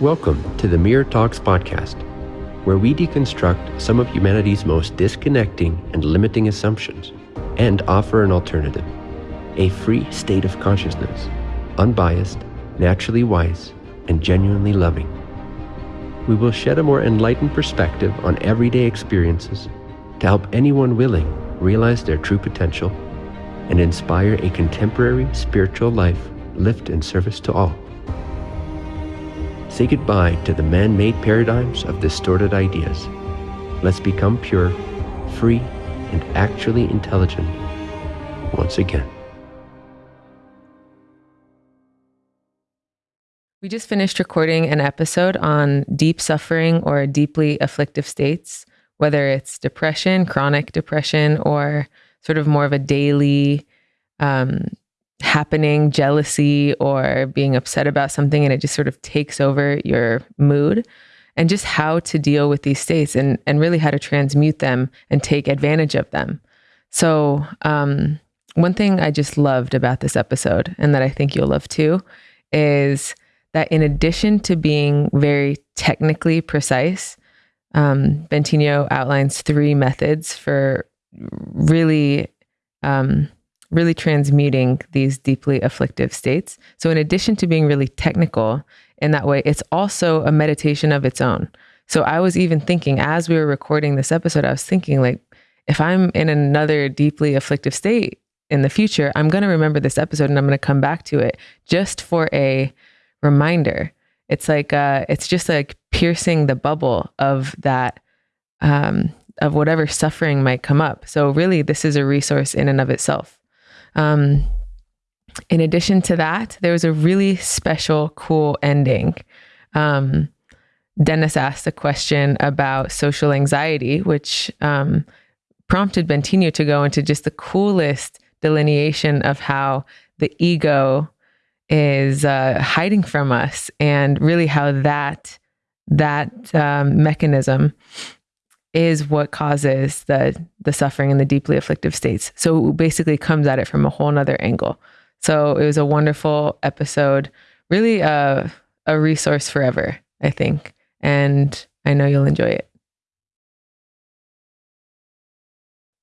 Welcome to the Mirror Talks podcast, where we deconstruct some of humanity's most disconnecting and limiting assumptions and offer an alternative a free state of consciousness, unbiased, naturally wise, and genuinely loving. We will shed a more enlightened perspective on everyday experiences to help anyone willing realize their true potential and inspire a contemporary spiritual life lived in service to all. Say goodbye to the man made paradigms of distorted ideas. Let's become pure, free, and actually intelligent once again. We just finished recording an episode on deep suffering or deeply afflictive states, whether it's depression, chronic depression, or sort of more of a daily um, happening jealousy or being upset about something and it just sort of takes over your mood and just how to deal with these states and, and really how to transmute them and take advantage of them. So, um, one thing I just loved about this episode and that I think you'll love too is that in addition to being very technically precise, um, Bentinho outlines three methods for really, um, really transmuting these deeply afflictive states. So, in addition to being really technical in that way, it's also a meditation of its own. So, I was even thinking as we were recording this episode, I was thinking, like, if I'm in another deeply afflictive state in the future, I'm going to remember this episode and I'm going to come back to it just for a reminder. It's like uh, it's just like piercing the bubble of that um, of whatever suffering might come up. So really, this is a resource in and of itself. Um, in addition to that, there was a really special, cool ending. Um, Dennis asked a question about social anxiety, which um, prompted Bentinho to go into just the coolest delineation of how the ego is uh, hiding from us and really how that that um, mechanism is what causes the the suffering and the deeply afflictive states so basically comes at it from a whole nother angle so it was a wonderful episode really a, a resource forever i think and i know you'll enjoy it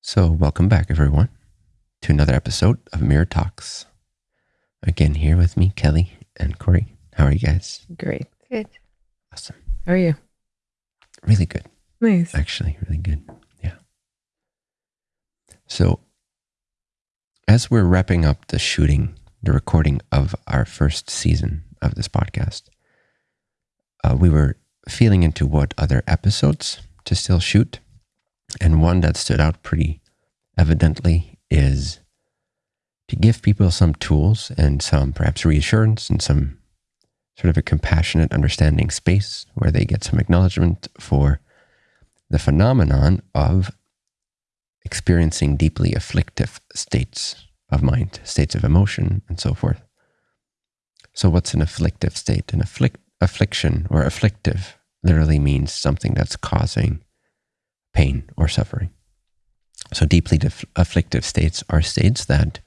so welcome back everyone to another episode of mirror talks again here with me, Kelly and Corey. How are you guys? Great. Good. Awesome. How are you? Really good. Nice. Actually, really good. Yeah. So, as we're wrapping up the shooting, the recording of our first season of this podcast, uh, we were feeling into what other episodes to still shoot. And one that stood out pretty evidently is to give people some tools and some perhaps reassurance and some sort of a compassionate, understanding space where they get some acknowledgement for the phenomenon of experiencing deeply afflictive states of mind, states of emotion, and so forth. So, what's an afflictive state? An afflict, affliction or afflictive literally means something that's causing pain or suffering. So, deeply afflictive states are states that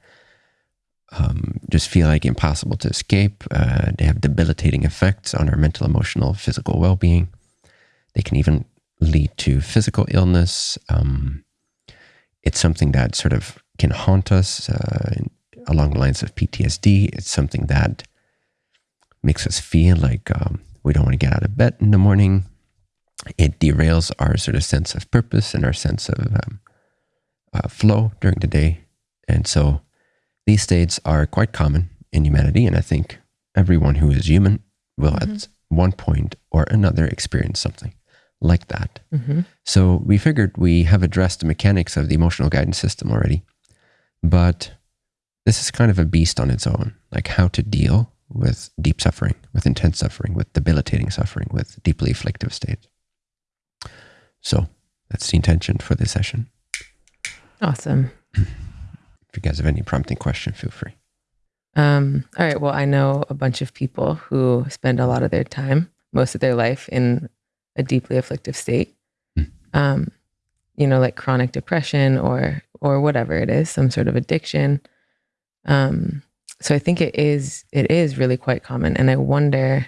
um, just feel like impossible to escape. Uh, they have debilitating effects on our mental, emotional, physical well being. They can even lead to physical illness. Um, it's something that sort of can haunt us uh, along the lines of PTSD. It's something that makes us feel like um, we don't want to get out of bed in the morning. It derails our sort of sense of purpose and our sense of um, uh, flow during the day. And so, these states are quite common in humanity, and I think everyone who is human will mm-hmm. at one point or another experience something like that. Mm-hmm. So we figured we have addressed the mechanics of the emotional guidance system already, but this is kind of a beast on its own, like how to deal with deep suffering, with intense suffering, with debilitating suffering, with deeply afflictive states. So that's the intention for this session. Awesome. If you guys have any prompting question, feel free. Um, all right. Well, I know a bunch of people who spend a lot of their time, most of their life, in a deeply afflictive state. Mm. Um, you know, like chronic depression or or whatever it is, some sort of addiction. Um, so I think it is it is really quite common, and I wonder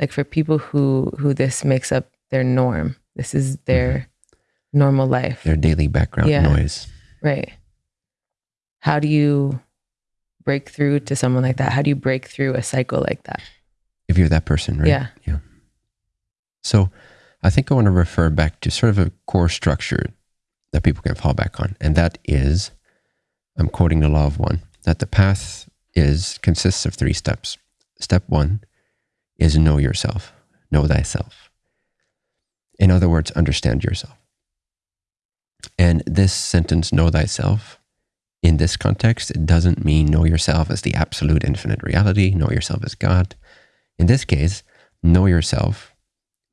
like for people who who this makes up their norm this is their mm-hmm. normal life their daily background yeah. noise right how do you break through to someone like that how do you break through a cycle like that if you're that person right yeah yeah so i think i want to refer back to sort of a core structure that people can fall back on and that is i'm quoting the law of one that the path is consists of three steps step one is know yourself, know thyself. In other words, understand yourself. And this sentence, know thyself, in this context, it doesn't mean know yourself as the absolute infinite reality, know yourself as God. In this case, know yourself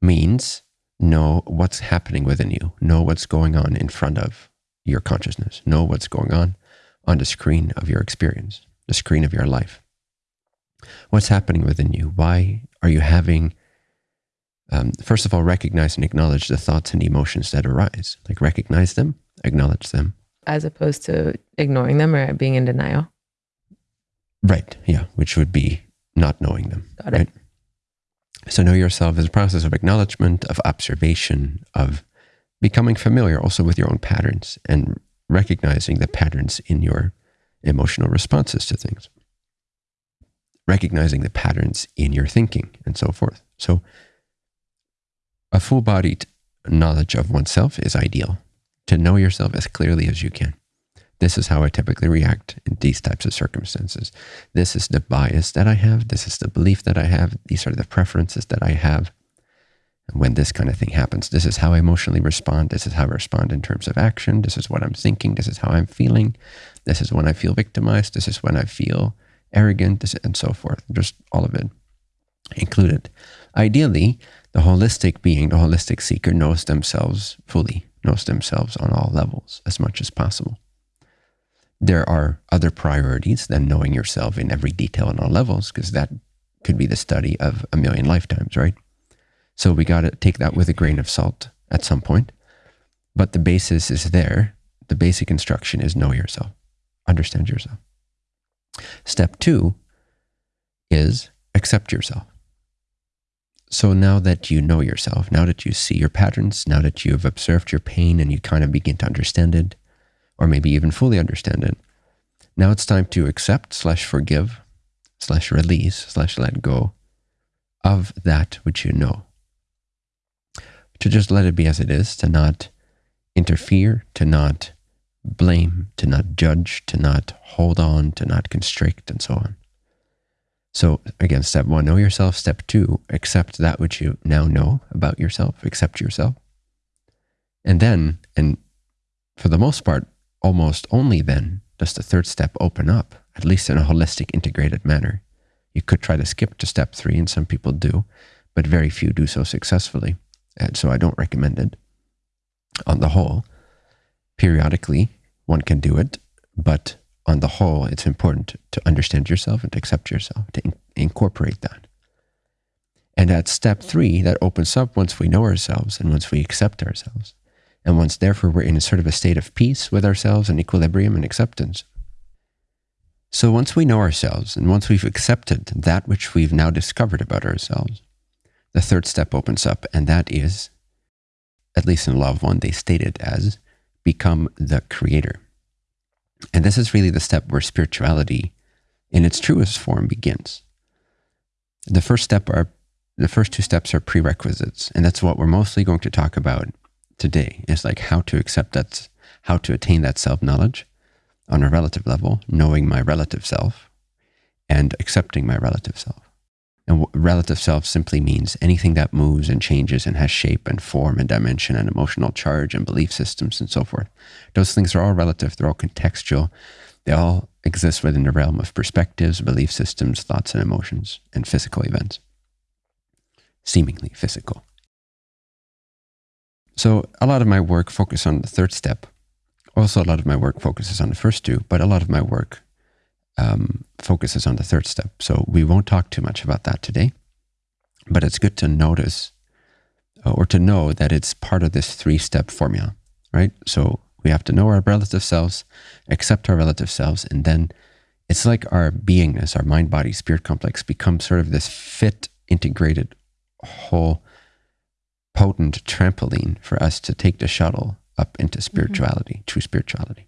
means know what's happening within you, know what's going on in front of your consciousness, know what's going on on the screen of your experience, the screen of your life. What's happening within you? Why are you having, um, first of all, recognize and acknowledge the thoughts and emotions that arise? Like recognize them, acknowledge them. As opposed to ignoring them or being in denial? Right. Yeah. Which would be not knowing them. Got it. Right? So know yourself is a process of acknowledgement, of observation, of becoming familiar also with your own patterns and recognizing the patterns in your emotional responses to things recognizing the patterns in your thinking and so forth. So, a full bodied knowledge of oneself is ideal to know yourself as clearly as you can. This is how I typically react in these types of circumstances. This is the bias that I have. This is the belief that I have. These are the preferences that I have. And when this kind of thing happens, this is how I emotionally respond. This is how I respond in terms of action. This is what I'm thinking. This is how I'm feeling. This is when I feel victimized. This is when I feel arrogant, this, and so forth. Just all of it included. Ideally, the holistic being, the holistic seeker, knows themselves fully, knows themselves on all levels as much as possible. There are other priorities than knowing yourself in every detail on all levels, because that could be the study of a million lifetimes, right? So we got to take that with a grain of salt at some point. But the basis is there. The basic instruction is know yourself, understand yourself. Step two is accept yourself. So now that you know yourself, now that you see your patterns, now that you've observed your pain and you kind of begin to understand it, or maybe even fully understand it, now it's time to accept slash forgive slash release slash let go of that which you know. To just let it be as it is, to not interfere, to not blame, to not judge, to not hold on, to not constrict, and so on. So, again, step one, know yourself. Step two, accept that which you now know about yourself, accept yourself. And then, and for the most part, almost only then does the third step open up, at least in a holistic, integrated manner. You could try to skip to step three, and some people do, but very few do so successfully. And so I don't recommend it on the whole. Periodically, one can do it, but on the whole, it's important to understand yourself and to accept yourself, to in- incorporate that. And at step three, that opens up once we know ourselves and once we accept ourselves. And once, therefore, we're in a sort of a state of peace with ourselves and equilibrium and acceptance. So once we know ourselves and once we've accepted that which we've now discovered about ourselves, the third step opens up, and that is, at least in of One, they state it as become the creator. And this is really the step where spirituality in its truest form begins. The first step are the first two steps are prerequisites, and that's what we're mostly going to talk about today. Is like how to accept that, how to attain that self-knowledge on a relative level, knowing my relative self and accepting my relative self. And relative self simply means anything that moves and changes and has shape and form and dimension and emotional charge and belief systems and so forth. Those things are all relative, they're all contextual. They all exist within the realm of perspectives, belief systems, thoughts and emotions, and physical events. Seemingly physical. So a lot of my work focuses on the third step. Also, a lot of my work focuses on the first two, but a lot of my work um, focuses on the third step. So we won't talk too much about that today, but it's good to notice uh, or to know that it's part of this three step formula, right? So we have to know our relative selves, accept our relative selves, and then it's like our beingness, our mind, body, spirit complex becomes sort of this fit, integrated whole potent trampoline for us to take the shuttle up into spirituality, true spirituality,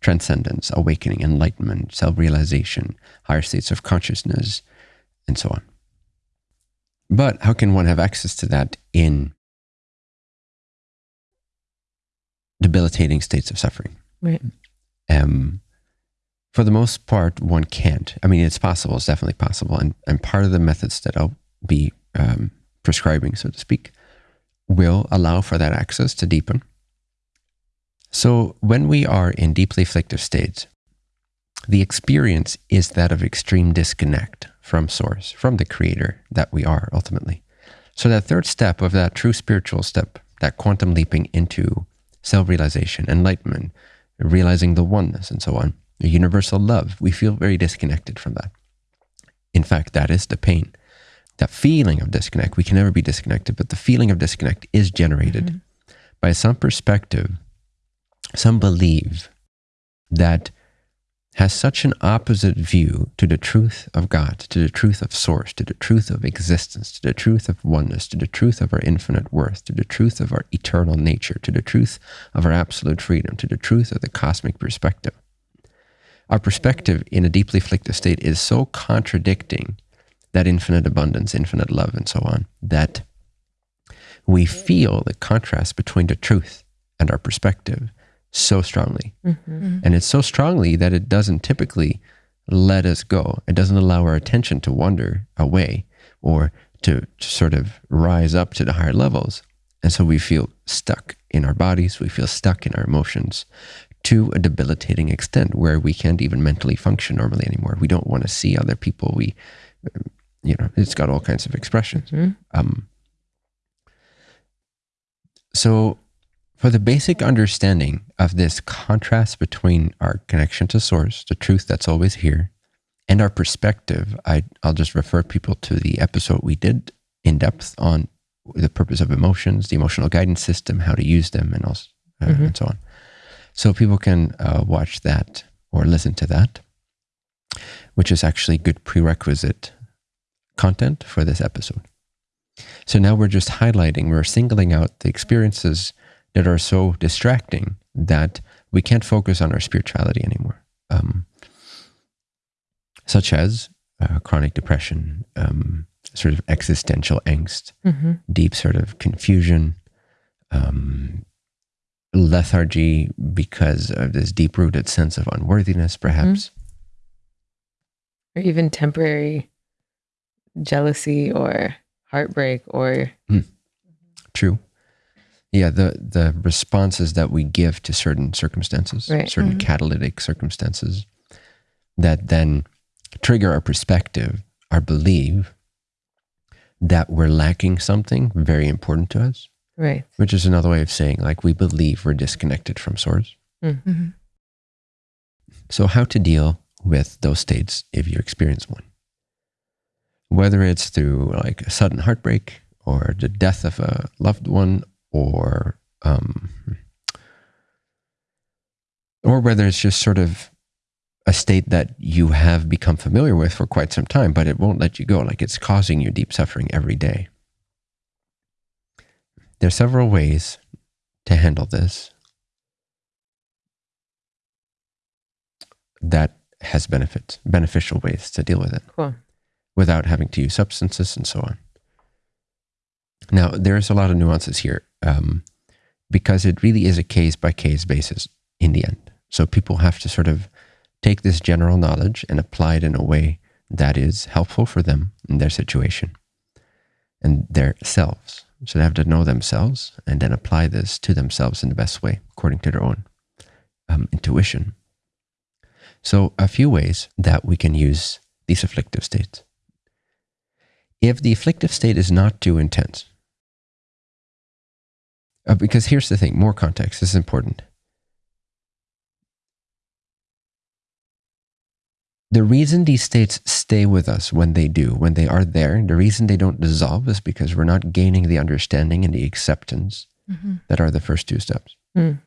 transcendence, awakening, enlightenment, self realization, higher states of consciousness, and so on. But how can one have access to that in debilitating states of suffering? Right. Um, for the most part, one can't. I mean, it's possible. It's definitely possible. And, and part of the methods that I'll be um, prescribing, so to speak, will allow for that access to deepen. So when we are in deeply afflictive states, the experience is that of extreme disconnect from source, from the creator that we are ultimately. So that third step of that true spiritual step, that quantum leaping into self-realization, enlightenment, realizing the oneness and so on, the universal love, we feel very disconnected from that. In fact, that is the pain. That feeling of disconnect, we can never be disconnected, but the feeling of disconnect is generated mm-hmm. by some perspective, some belief that has such an opposite view to the truth of God, to the truth of source, to the truth of existence, to the truth of oneness, to the truth of our infinite worth, to the truth of our eternal nature, to the truth of our absolute freedom, to the truth of the cosmic perspective. Our perspective in a deeply afflicted state is so contradicting that infinite abundance, infinite love, and so on, that we feel the contrast between the truth and our perspective so strongly. Mm-hmm. And it's so strongly that it doesn't typically let us go. It doesn't allow our attention to wander away or to, to sort of rise up to the higher levels. And so we feel stuck in our bodies, we feel stuck in our emotions to a debilitating extent where we can't even mentally function normally anymore. We don't want to see other people. We, you know, it's got all kinds of expressions. Mm-hmm. Um, so for the basic understanding of this contrast between our connection to source, the truth that's always here, and our perspective, I, will just refer people to the episode we did in depth on the purpose of emotions, the emotional guidance system, how to use them, and also uh, mm-hmm. and so on. So people can uh, watch that or listen to that, which is actually good prerequisite content for this episode. So now we're just highlighting, we're singling out the experiences that are so distracting that we can't focus on our spirituality anymore, um, such as uh, chronic depression, um, sort of existential angst, mm-hmm. deep sort of confusion, um, lethargy because of this deep rooted sense of unworthiness, perhaps. Mm-hmm. Or even temporary jealousy or heartbreak or. Mm. True yeah the the responses that we give to certain circumstances right. certain mm-hmm. catalytic circumstances that then trigger our perspective our belief that we're lacking something very important to us right which is another way of saying like we believe we're disconnected from source mm-hmm. mm-hmm. so how to deal with those states if you experience one whether it's through like a sudden heartbreak or the death of a loved one or um, or whether it's just sort of a state that you have become familiar with for quite some time, but it won't let you go. Like it's causing you deep suffering every day. There are several ways to handle this that has benefits, beneficial ways to deal with it cool. Without having to use substances and so on. Now, there's a lot of nuances here um, because it really is a case by case basis in the end. So people have to sort of take this general knowledge and apply it in a way that is helpful for them in their situation and their selves. So they have to know themselves and then apply this to themselves in the best way, according to their own um, intuition. So, a few ways that we can use these afflictive states. If the afflictive state is not too intense, uh, because here's the thing more context. This is important. The reason these states stay with us when they do, when they are there, the reason they don't dissolve is because we're not gaining the understanding and the acceptance mm-hmm. that are the first two steps. Mm.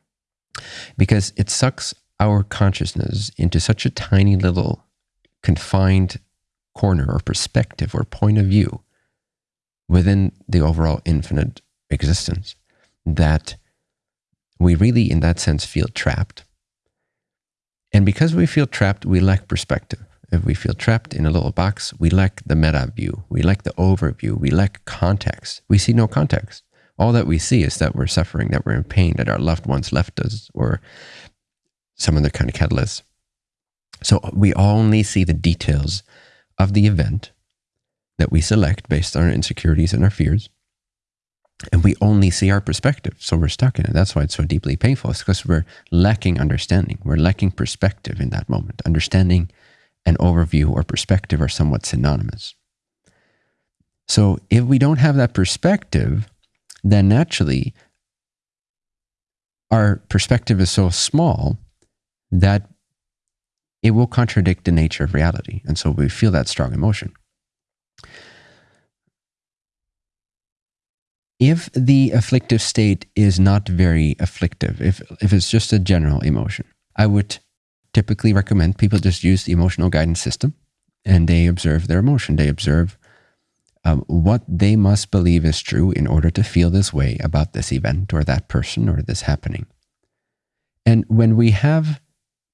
Because it sucks our consciousness into such a tiny little confined corner or perspective or point of view within the overall infinite existence that we really, in that sense, feel trapped. And because we feel trapped, we lack perspective. If we feel trapped in a little box, we lack the meta view, we lack the overview, we lack context. We see no context. All that we see is that we're suffering, that we're in pain, that our loved ones left us, or some other kind of catalyst. So we only see the details of the event that we select based on our insecurities and our fears. And we only see our perspective. So we're stuck in it. That's why it's so deeply painful. It's because we're lacking understanding. We're lacking perspective in that moment. Understanding and overview or perspective are somewhat synonymous. So if we don't have that perspective, then naturally our perspective is so small that it will contradict the nature of reality. And so we feel that strong emotion. If the afflictive state is not very afflictive, if, if it's just a general emotion, I would typically recommend people just use the emotional guidance system and they observe their emotion. They observe um, what they must believe is true in order to feel this way about this event or that person or this happening. And when we have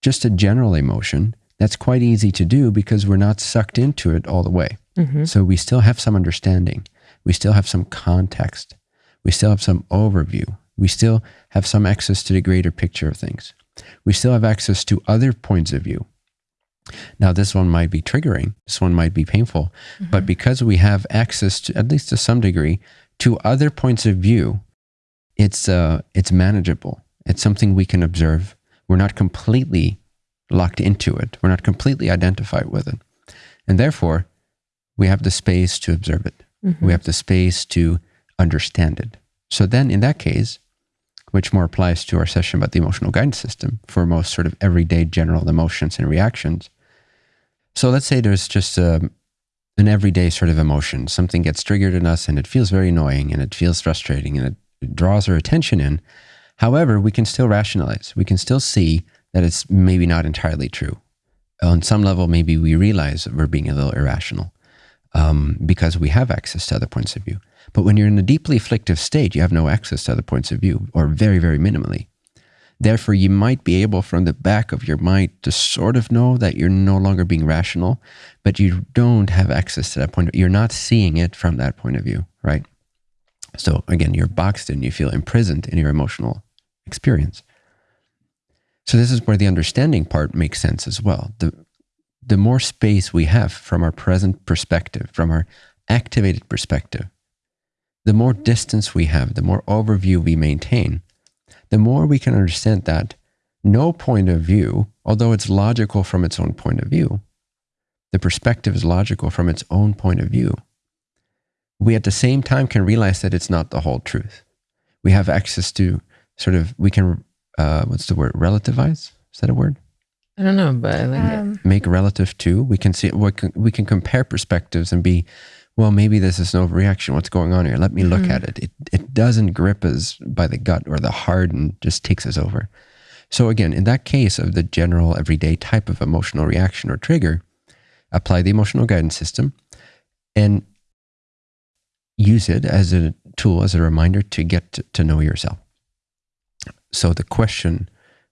just a general emotion, that's quite easy to do because we're not sucked into it all the way. Mm-hmm. So we still have some understanding. We still have some context. We still have some overview. We still have some access to the greater picture of things. We still have access to other points of view. Now, this one might be triggering, this one might be painful, mm-hmm. but because we have access to, at least to some degree, to other points of view, it's, uh, it's manageable. It's something we can observe. We're not completely locked into it, we're not completely identified with it. And therefore, we have the space to observe it. Mm-hmm. We have the space to understand it. So then, in that case, which more applies to our session about the emotional guidance system for most sort of everyday general emotions and reactions. So let's say there's just a, um, an everyday sort of emotion. Something gets triggered in us and it feels very annoying and it feels frustrating and it draws our attention in. However, we can still rationalize. We can still see that it's maybe not entirely true. On some level, maybe we realize we're being a little irrational um, because we have access to other points of view. But when you're in a deeply afflictive state, you have no access to other points of view, or very, very minimally. Therefore, you might be able from the back of your mind to sort of know that you're no longer being rational, but you don't have access to that point. You're not seeing it from that point of view, right? So again, you're boxed in, you feel imprisoned in your emotional experience. So this is where the understanding part makes sense as well. The the more space we have from our present perspective, from our activated perspective, the more distance we have, the more overview we maintain, the more we can understand that no point of view, although it's logical from its own point of view, the perspective is logical from its own point of view. We at the same time can realize that it's not the whole truth. We have access to sort of, we can, uh, what's the word, relativize? Is that a word? I don't know, but I like um, it. Make relative to. We can see we can, we can compare perspectives and be, well, maybe this is an overreaction. What's going on here? Let me look mm-hmm. at it. It it doesn't grip us by the gut or the heart and just takes us over. So again, in that case of the general everyday type of emotional reaction or trigger, apply the emotional guidance system and use it as a tool, as a reminder to get to, to know yourself. So the question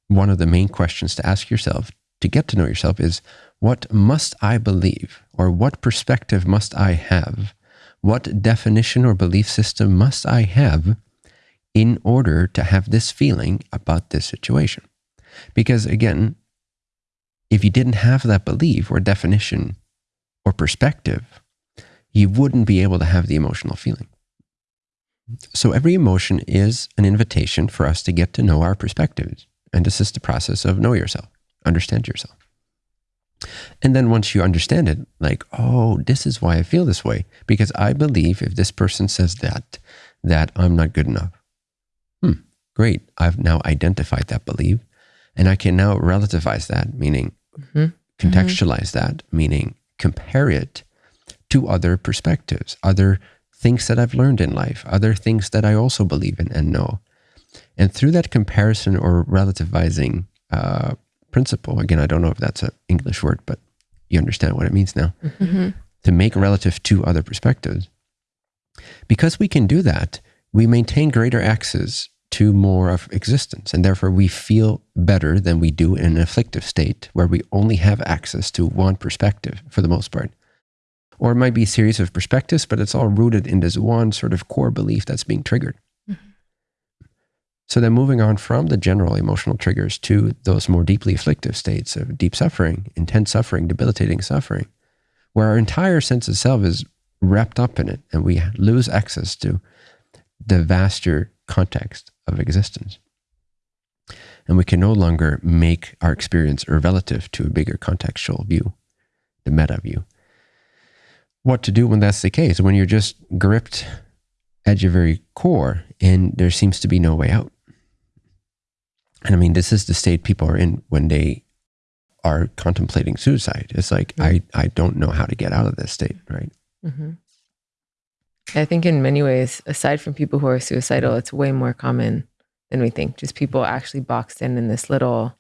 one of the main questions to ask yourself to get to know yourself is what must I believe or what perspective must I have? What definition or belief system must I have in order to have this feeling about this situation? Because again, if you didn't have that belief or definition or perspective, you wouldn't be able to have the emotional feeling. So every emotion is an invitation for us to get to know our perspectives. And this is the process of know yourself, understand yourself. And then once you understand it, like, oh, this is why I feel this way. Because I believe if this person says that, that I'm not good enough. Hmm, great. I've now identified that belief. And I can now relativize that, meaning mm-hmm. contextualize mm-hmm. that, meaning compare it to other perspectives, other things that I've learned in life, other things that I also believe in and know. And through that comparison or relativizing uh, principle, again, I don't know if that's an English word, but you understand what it means now, mm-hmm. to make relative to other perspectives, because we can do that, we maintain greater access to more of existence. And therefore, we feel better than we do in an afflictive state where we only have access to one perspective for the most part. Or it might be a series of perspectives, but it's all rooted in this one sort of core belief that's being triggered. Mm-hmm. So then, moving on from the general emotional triggers to those more deeply afflictive states of deep suffering, intense suffering, debilitating suffering, where our entire sense of self is wrapped up in it and we lose access to the vaster context of existence. And we can no longer make our experience relative to a bigger contextual view, the meta view. What to do when that's the case? When you're just gripped at your very core and there seems to be no way out. And I mean, this is the state people are in when they are contemplating suicide. It's like, mm-hmm. I, I don't know how to get out of this state, right? Mm-hmm. I think in many ways, aside from people who are suicidal, it's way more common than we think. Just people actually boxed in in this little,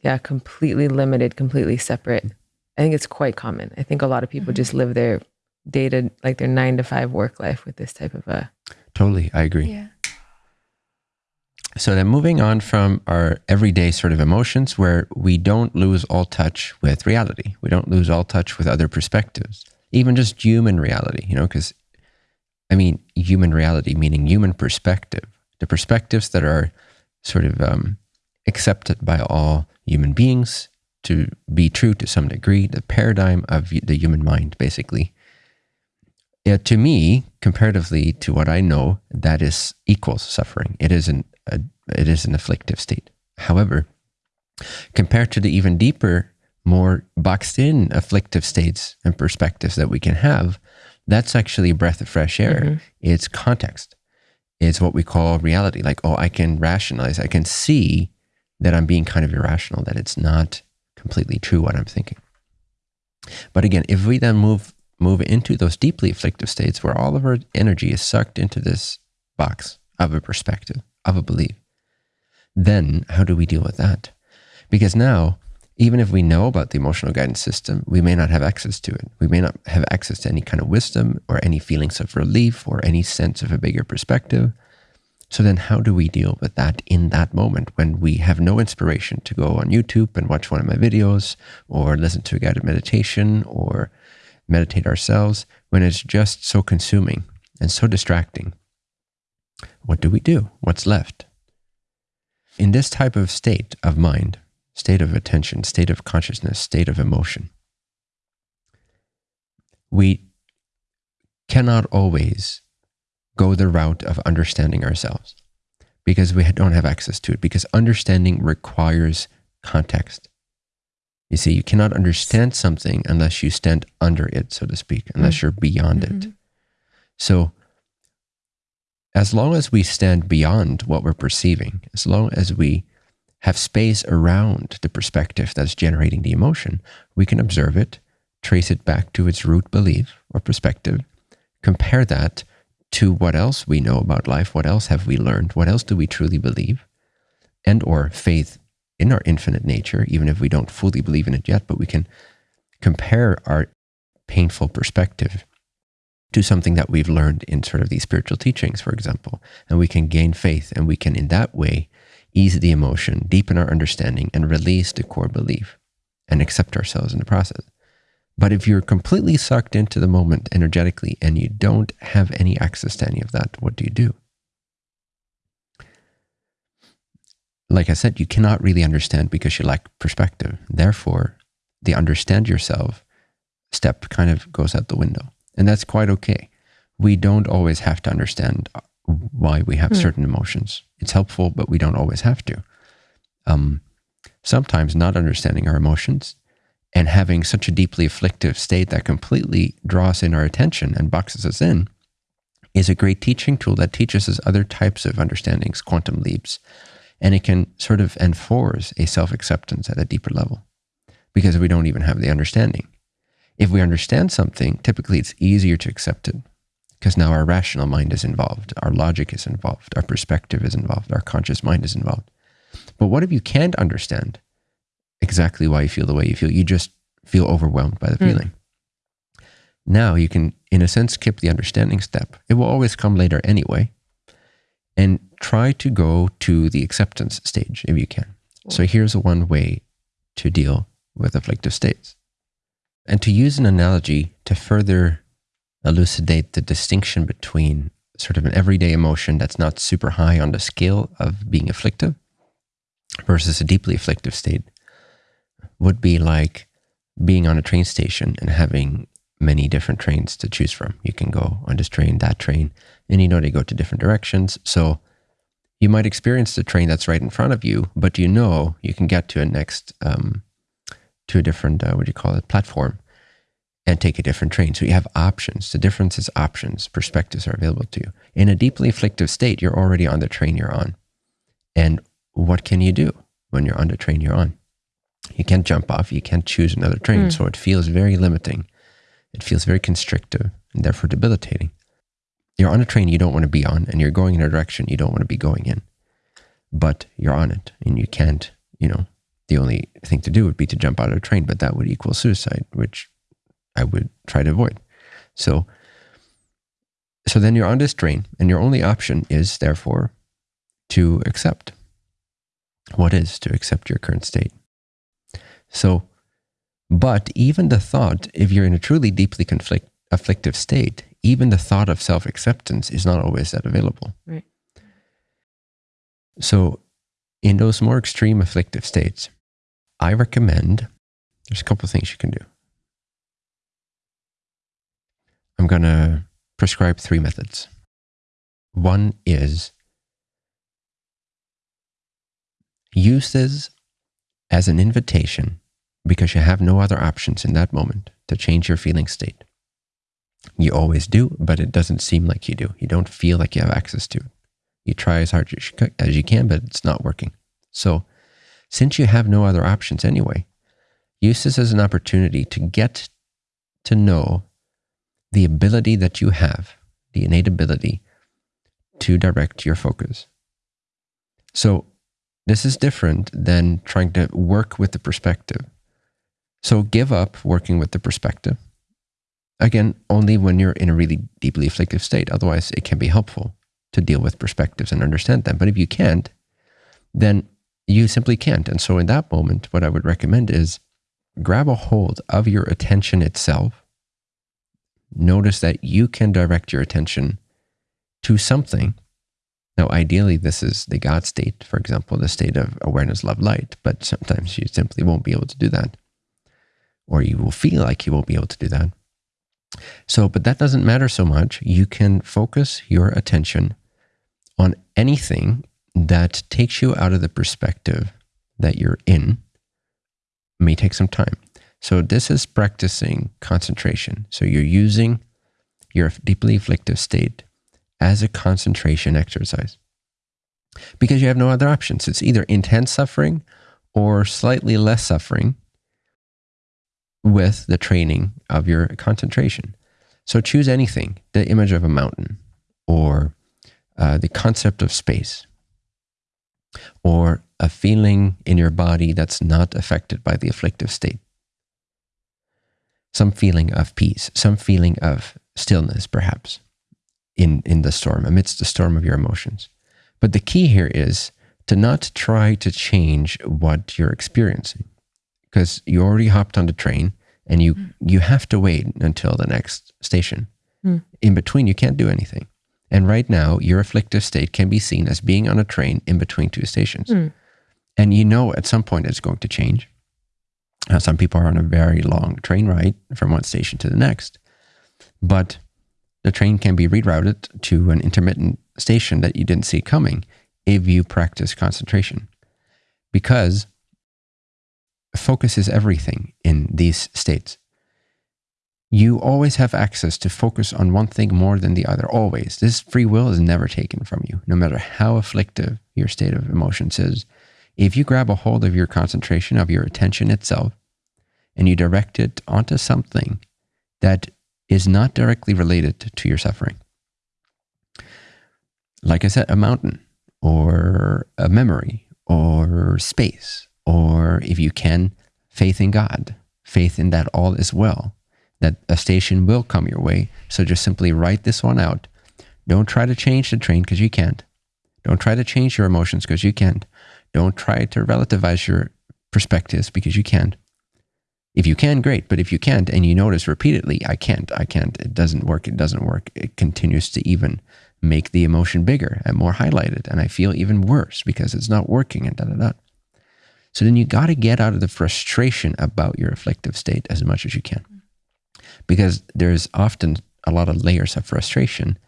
yeah, completely limited, completely separate. I think it's quite common. I think a lot of people mm-hmm. just live their day to like their nine to five work life with this type of a. Totally, I agree. Yeah. So then moving on from our everyday sort of emotions where we don't lose all touch with reality. We don't lose all touch with other perspectives even just human reality, you know, because I mean, human reality, meaning human perspective, the perspectives that are sort of um, accepted by all human beings to be true to some degree, the paradigm of the human mind, basically. Yeah, to me, comparatively to what I know, that is equals suffering. It is an a, it is an afflictive state. However, compared to the even deeper more boxed in afflictive states and perspectives that we can have, that's actually a breath of fresh air. Mm-hmm. It's context. It's what we call reality. Like, oh, I can rationalize, I can see that I'm being kind of irrational, that it's not completely true what I'm thinking. But again, if we then move move into those deeply afflictive states where all of our energy is sucked into this box of a perspective, of a belief, then how do we deal with that? Because now even if we know about the emotional guidance system, we may not have access to it. We may not have access to any kind of wisdom or any feelings of relief or any sense of a bigger perspective. So then, how do we deal with that in that moment when we have no inspiration to go on YouTube and watch one of my videos or listen to a guided meditation or meditate ourselves when it's just so consuming and so distracting? What do we do? What's left? In this type of state of mind, state of attention, state of consciousness, state of emotion. We cannot always go the route of understanding ourselves because we don't have access to it, because understanding requires context. You see, you cannot understand something unless you stand under it, so to speak, unless mm. you're beyond mm-hmm. it. So, as long as we stand beyond what we're perceiving, as long as we have space around the perspective that's generating the emotion, we can observe it, trace it back to its root belief or perspective, compare that to what else we know about life, what else have we learned, what else do we truly believe, and or faith in our infinite nature, even if we don't fully believe in it yet, but we can compare our painful perspective to something that we've learned in sort of these spiritual teachings, for example, and we can gain faith and we can in that way ease the emotion, deepen our understanding, and release the core belief and accept ourselves in the process. But if you're completely sucked into the moment energetically and you don't have any access to any of that, what do you do? Like I said, you cannot really understand because you lack perspective. Therefore, the understand yourself step kind of goes out the window. And that's quite okay. We don't always have to understand why we have mm. certain emotions. It's helpful, but we don't always have to. Um, sometimes not understanding our emotions and having such a deeply afflictive state that completely draws in our attention and boxes us in is a great teaching tool that teaches us other types of understandings, quantum leaps, and it can sort of enforce a self acceptance at a deeper level because we don't even have the understanding. If we understand something, typically it's easier to accept it because now our rational mind is involved, our logic is involved, our perspective is involved, our conscious mind is involved. But what if you can't understand exactly why you feel the way you feel? You just feel overwhelmed by the mm. feeling. Now you can in a sense, skip the understanding step. It will always come later anyway. And try to go to the acceptance stage if you can. So here's one way to deal with afflictive states. And to use an analogy to further elucidate the distinction between sort of an everyday emotion that's not super high on the scale of being afflictive versus a deeply afflictive state would be like being on a train station and having many different trains to choose from. You can go on this train, that train, and you know they go to different directions. So you might experience the train that's right in front of you, but you know you can get to a next, um, to a different, uh, what do you call it, platform and take a different train. So you have options. The difference is options, perspectives are available to you. In a deeply afflictive state, you're already on the train you're on. And what can you do when you're on the train you're on? You can't jump off, you can't choose another train. Mm. So it feels very limiting. It feels very constrictive and therefore debilitating. You're on a train you don't want to be on, and you're going in a direction you don't want to be going in. But you're on it, and you can't, you know, the only thing to do would be to jump out of a train, but that would equal suicide, which I would try to avoid. So, so then you're on this train, and your only option is therefore to accept. What is to accept your current state? So, but even the thought, if you're in a truly deeply conflict, afflictive state, even the thought of self acceptance is not always that available. Right. So, in those more extreme afflictive states, I recommend there's a couple of things you can do. I'm going to prescribe three methods. One is use this as an invitation because you have no other options in that moment to change your feeling state. You always do, but it doesn't seem like you do. You don't feel like you have access to it. You try as hard as you can, but it's not working. So, since you have no other options anyway, use this as an opportunity to get to know the ability that you have, the innate ability to direct your focus. So, this is different than trying to work with the perspective. So give up working with the perspective. Again, only when you're in a really deeply afflictive state. Otherwise, it can be helpful to deal with perspectives and understand them. But if you can't, then you simply can't. And so in that moment, what I would recommend is grab a hold of your attention itself. Notice that you can direct your attention to something. Now, ideally, this is the God state, for example, the state of awareness, love, light, but sometimes you simply won't be able to do that or you will feel like you won't be able to do that. So, but that doesn't matter so much. You can focus your attention on anything that takes you out of the perspective that you're in. It may take some time. So, this is practicing concentration. So, you're using your deeply afflictive state as a concentration exercise because you have no other options. It's either intense suffering or slightly less suffering with the training of your concentration. So choose anything the image of a mountain, or uh, the concept of space, or a feeling in your body that's not affected by the afflictive state. Some feeling of peace, some feeling of stillness, perhaps, in, in the storm, amidst the storm of your emotions. But the key here is to not try to change what you're experiencing because you already hopped on the train and you mm. you have to wait until the next station. Mm. In between, you can't do anything. And right now, your afflictive state can be seen as being on a train in between two stations. Mm. And you know at some point it's going to change. Now, some people are on a very long train ride from one station to the next, but the train can be rerouted to an intermittent station that you didn't see coming if you practice concentration. Because focus is everything in these states. You always have access to focus on one thing more than the other, always. This free will is never taken from you, no matter how afflictive your state of emotions is. If you grab a hold of your concentration, of your attention itself, and you direct it onto something that is not directly related to your suffering, like I said, a mountain or a memory or space or if you can, faith in God, faith in that all is well, that a station will come your way. So just simply write this one out. Don't try to change the train because you can't. Don't try to change your emotions because you can't. Don't try to relativize your perspectives because you can't. If you can, great. But if you can't and you notice repeatedly, I can't, I can't, it doesn't work, it doesn't work, it continues to even make the emotion bigger and more highlighted. And I feel even worse because it's not working and da da da. So then you got to get out of the frustration about your afflictive state as much as you can. Because there's often a lot of layers of frustration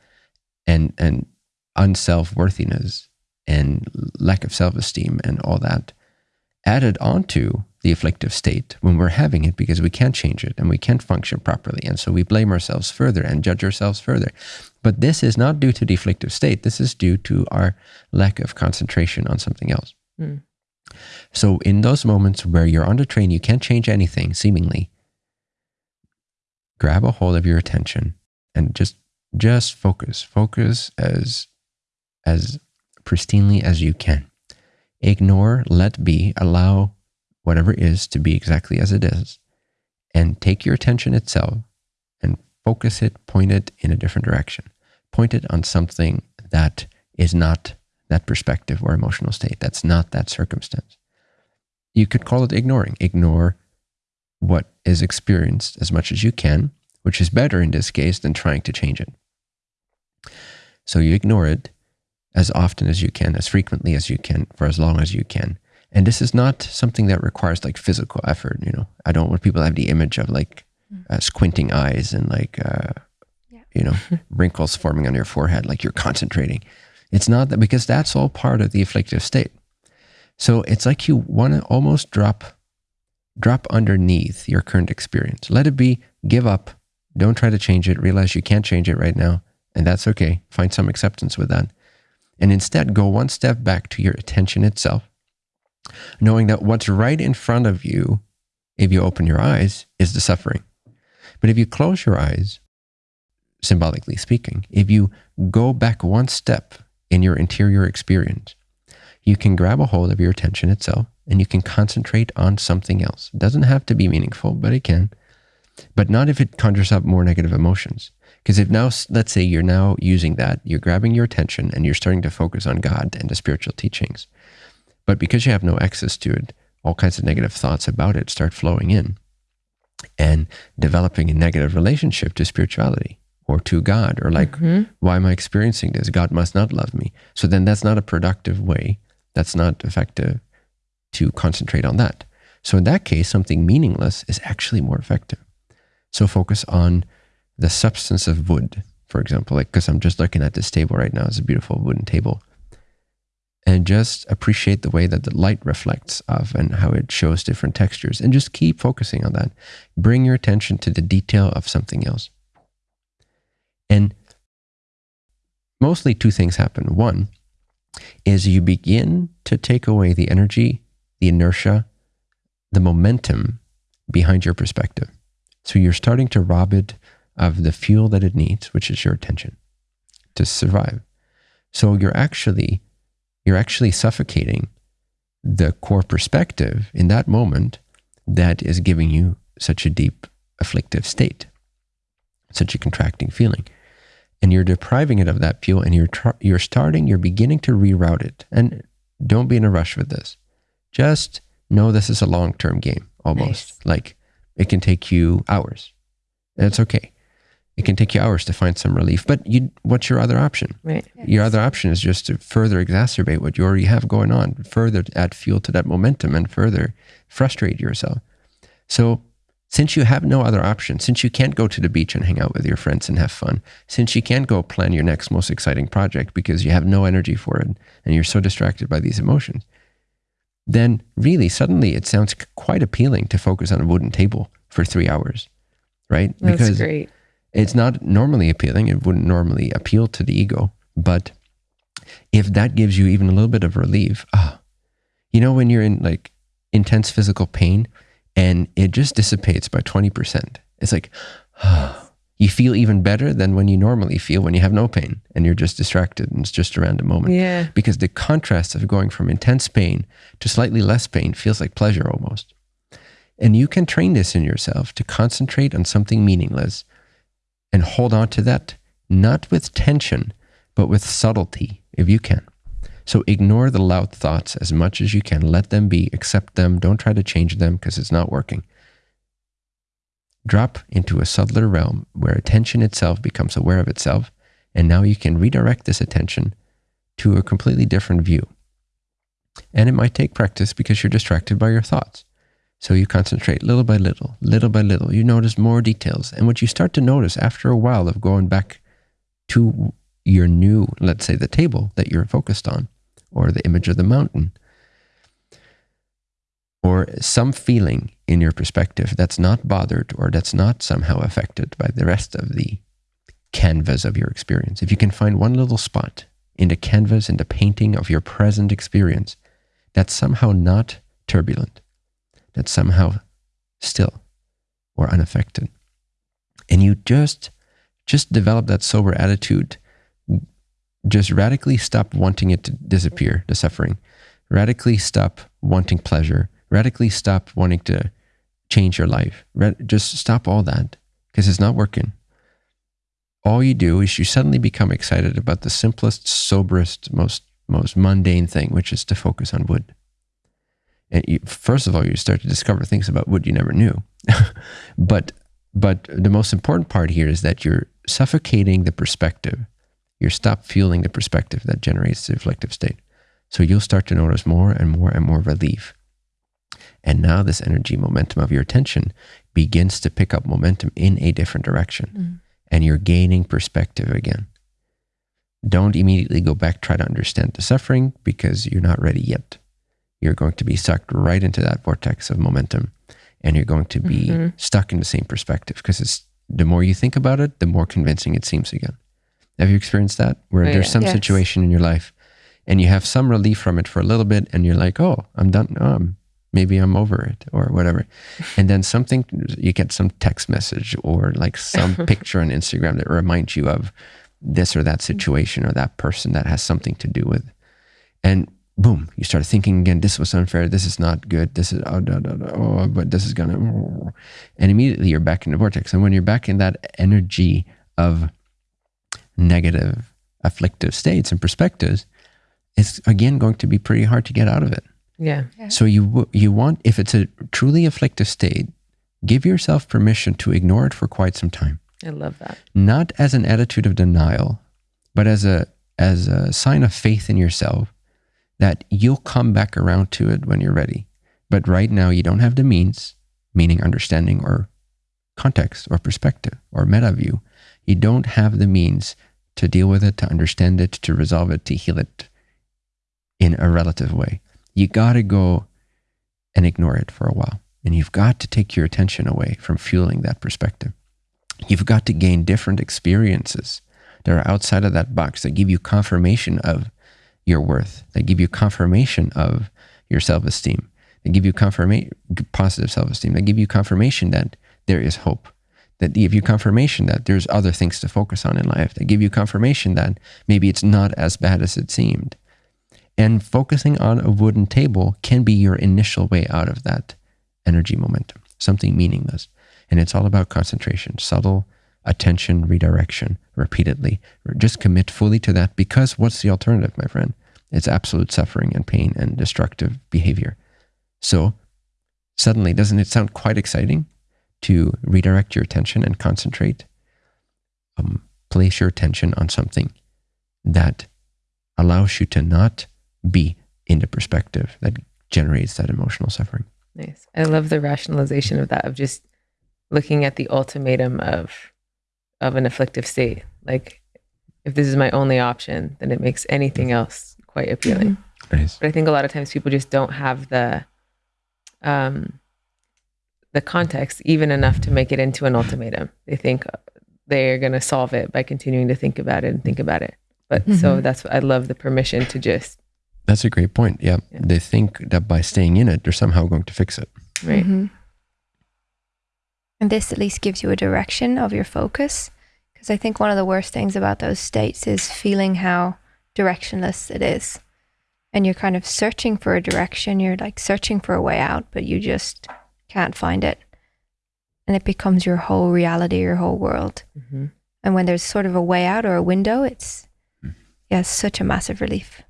and, and unself worthiness and lack of self esteem and all that added onto the afflictive state when we're having it because we can't change it and we can't function properly. And so we blame ourselves further and judge ourselves further. But this is not due to the afflictive state. This is due to our lack of concentration on something else. Mm. So in those moments where you're on the train, you can't change anything seemingly, grab a hold of your attention and just just focus. Focus as as pristinely as you can. Ignore, let be, allow whatever is to be exactly as it is, and take your attention itself and focus it, point it in a different direction. Point it on something that is not that perspective or emotional state. That's not that circumstance. You could call it ignoring. Ignore what is experienced as much as you can, which is better in this case than trying to change it. So you ignore it as often as you can, as frequently as you can, for as long as you can. And this is not something that requires like physical effort. You know, I don't want people to have the image of like mm. uh, squinting eyes and like, uh, yeah. you know, wrinkles forming on your forehead, like you're concentrating. It's not that because that's all part of the afflictive state. So it's like you want to almost drop, drop underneath your current experience. Let it be. Give up. Don't try to change it. Realize you can't change it right now, and that's okay. Find some acceptance with that and instead go one step back to your attention itself, knowing that what's right in front of you, if you open your eyes, is the suffering. But if you close your eyes, symbolically speaking, if you go back one step in your interior experience, you can grab a hold of your attention itself and you can concentrate on something else. It doesn't have to be meaningful, but it can. But not if it conjures up more negative emotions. Because if now, let's say you're now using that, you're grabbing your attention and you're starting to focus on God and the spiritual teachings. But because you have no access to it, all kinds of negative thoughts about it start flowing in and developing a negative relationship to spirituality or to God, or like, mm-hmm. why am I experiencing this? God must not love me. So then that's not a productive way. That's not effective to concentrate on that. So in that case, something meaningless is actually more effective. So focus on the substance of wood, for example, like because I'm just looking at this table right now, it's a beautiful wooden table. And just appreciate the way that the light reflects off and how it shows different textures. And just keep focusing on that. Bring your attention to the detail of something else. And mostly two things happen. One is you begin to take away the energy, the inertia, the momentum behind your perspective. So you're starting to rob it of the fuel that it needs, which is your attention to survive. So you're actually you're actually suffocating the core perspective in that moment that is giving you such a deep afflictive state, such a contracting feeling. And you're depriving it of that fuel and you're you're starting, you're beginning to reroute it. And don't be in a rush with this. Just know this is a long-term game almost. Nice. Like it can take you hours. It's okay it can take you hours to find some relief. But you, what's your other option? Right. Your other option is just to further exacerbate what you already have going on, further add fuel to that momentum, and further frustrate yourself. So, since you have no other option, since you can't go to the beach and hang out with your friends and have fun, since you can't go plan your next most exciting project because you have no energy for it and you're so distracted by these emotions, then really suddenly it sounds quite appealing to focus on a wooden table for three hours, right? That's because great it's not normally appealing. It wouldn't normally appeal to the ego. But if that gives you even a little bit of relief, ah, you know, when you're in like intense physical pain and it just dissipates by 20%, it's like, ah, you feel even better than when you normally feel when you have no pain and you're just distracted and it's just a random moment. Yeah. Because the contrast of going from intense pain to slightly less pain feels like pleasure almost. And you can train this in yourself to concentrate on something meaningless and hold on to that, not with tension, but with subtlety, if you can. So ignore the loud thoughts as much as you can. Let them be, accept them. Don't try to change them because it's not working. Drop into a subtler realm where attention itself becomes aware of itself. And now you can redirect this attention to a completely different view. And it might take practice because you're distracted by your thoughts. So you concentrate little by little, little by little. You notice more details. And what you start to notice after a while of going back to your new, let's say, the table that you're focused on, or the image of the mountain, or some feeling in your perspective that's not bothered or that's not somehow affected by the rest of the canvas of your experience. If you can find one little spot in the canvas, in the painting of your present experience, that's somehow not turbulent, that's somehow still or unaffected. And you just just develop that sober attitude. Just radically stop wanting it to disappear, the suffering. Radically stop wanting pleasure. Radically stop wanting to change your life. Just stop all that because it's not working. All you do is you suddenly become excited about the simplest, soberest, most most mundane thing, which is to focus on wood. And you, first of all, you start to discover things about wood you never knew. but but the most important part here is that you're suffocating the perspective. You stop fueling the perspective that generates the reflective state. So you'll start to notice more and more and more relief. And now this energy momentum of your attention begins to pick up momentum in a different direction. Mm. And you're gaining perspective again. Don't immediately go back, try to understand the suffering because you're not ready yet. You're going to be sucked right into that vortex of momentum and you're going to be mm-hmm. stuck in the same perspective because it's the more you think about it, the more convincing it seems again. Have you experienced that? Where oh, there's yeah. some yes. situation in your life and you have some relief from it for a little bit and you're like, oh, I'm done. Um, maybe I'm over it or whatever. And then something, you get some text message or like some picture on Instagram that reminds you of this or that situation or that person that has something to do with. And boom, you start thinking again, this was unfair. This is not good. This is, oh, da, da, da, oh but this is going to, and immediately you're back in the vortex. And when you're back in that energy of negative, afflictive states and perspectives, it's again going to be pretty hard to get out of it. Yeah. yeah. So you you want if it's a truly afflictive state, give yourself permission to ignore it for quite some time. I love that. Not as an attitude of denial, but as a as a sign of faith in yourself that you'll come back around to it when you're ready. But right now, you don't have the means, meaning understanding or context or perspective or meta view. You don't have the means to deal with it, to understand it, to resolve it, to heal it in a relative way. You got to go and ignore it for a while. And you've got to take your attention away from fueling that perspective. You've got to gain different experiences that are outside of that box that give you confirmation of your worth, that give you confirmation of your self esteem, that give you confirmation, positive self esteem, that give you confirmation that there is hope, that give you confirmation that there's other things to focus on in life, that give you confirmation that maybe it's not as bad as it seemed. And focusing on a wooden table can be your initial way out of that energy momentum, something meaningless. And it's all about concentration, subtle attention redirection repeatedly. Just commit fully to that because what's the alternative, my friend? It's absolute suffering and pain and destructive behavior. So, suddenly, doesn't it sound quite exciting to redirect your attention and concentrate? Um, place your attention on something that allows you to not be in the perspective that generates that emotional suffering. Nice. I love the rationalization of that, of just looking at the ultimatum of of an afflictive state. Like, if this is my only option, then it makes anything else quite appealing. Nice. But I think a lot of times people just don't have the um, the context even enough to make it into an ultimatum. They think they're going to solve it by continuing to think about it and think about it. But mm-hmm. so that's what I love the permission to just. That's a great point. Yeah. yeah. They think that by staying in it, they're somehow going to fix it. Right. Mm-hmm. And this at least gives you a direction of your focus. Because I think one of the worst things about those states is feeling how directionless it is. And you're kind of searching for a direction. You're like searching for a way out, but you just can't find it. And it becomes your whole reality, your whole world. Mhm. And when there's sort of a way out or a window, it's Hmm. yeah, it's such a massive relief.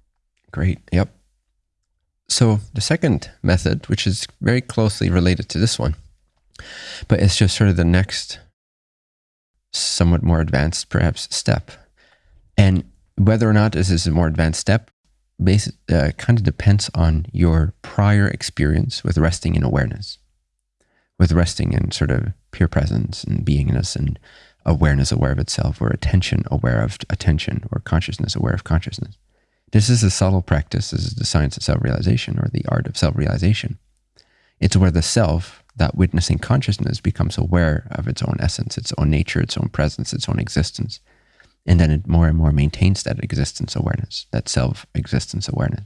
Great. Yep. So the second method, which is very closely related to this one, but it's just sort of the next somewhat more advanced, perhaps, step. And whether or not this is a more advanced step, base, uh, kind of depends on your prior experience with resting in awareness, with resting in sort of pure presence and beingness and awareness aware of itself, or attention aware of attention, or consciousness aware of consciousness. This is a subtle practice. This is the science of self realization or the art of self realization. It's where the self, that witnessing consciousness, becomes aware of its own essence, its own nature, its own presence, its own existence. And then it more and more maintains that existence awareness, that self existence awareness.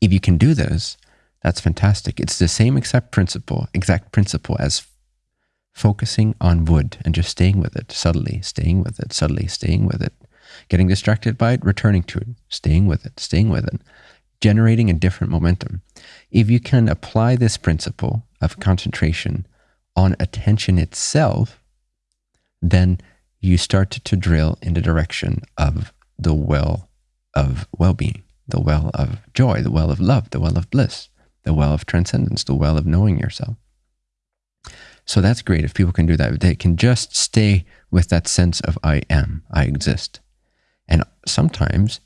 If you can do this, that's fantastic. It's the same exact principle, exact principle as focusing on wood and just staying with it subtly, staying with it subtly, staying with it, getting distracted by it, returning to it, staying with it, staying with it, generating a different momentum. If you can apply this principle of concentration on attention itself, then you start to drill in the direction of the well of well being, the well of joy, the well of love, the well of bliss, the well of transcendence, the well of knowing yourself. So that's great if people can do that. They can just stay with that sense of I am, I exist. And sometimes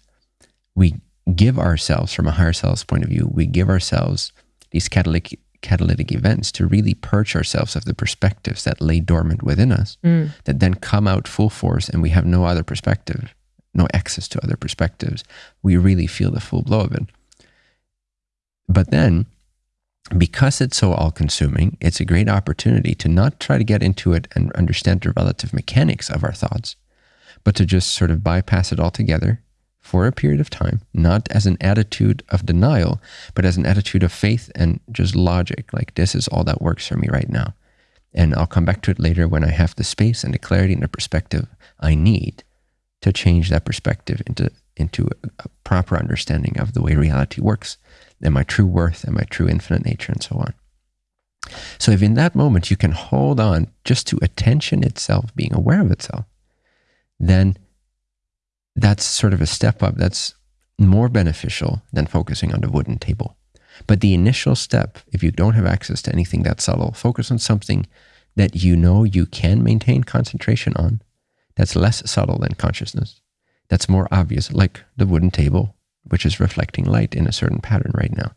we give ourselves, from a higher self's point of view, we give ourselves these catalytic, catalytic events to really purge ourselves of the perspectives that lay dormant within us, Mm. that then come out full force and we have no other perspective, no access to other perspectives. We really feel the full blow of it. But then, because it's so all consuming, it's a great opportunity to not try to get into it and understand the relative mechanics of our thoughts, but to just sort of bypass it altogether for a period of time, not as an attitude of denial, but as an attitude of faith and just logic. Like, this is all that works for me right now. And I'll come back to it later when I have the space and the clarity and the perspective I need to change that perspective into, into a, a proper understanding of the way reality works and my true worth and my true infinite nature and so on. So if in that moment you can hold on just to attention itself, being aware of itself, then that's sort of a step up that's more beneficial than focusing on the wooden table. But the initial step, if you don't have access to anything that subtle, focus on something that you know you can maintain concentration on that's less subtle than consciousness, that's more obvious, like the wooden table, which is reflecting light in a certain pattern right now.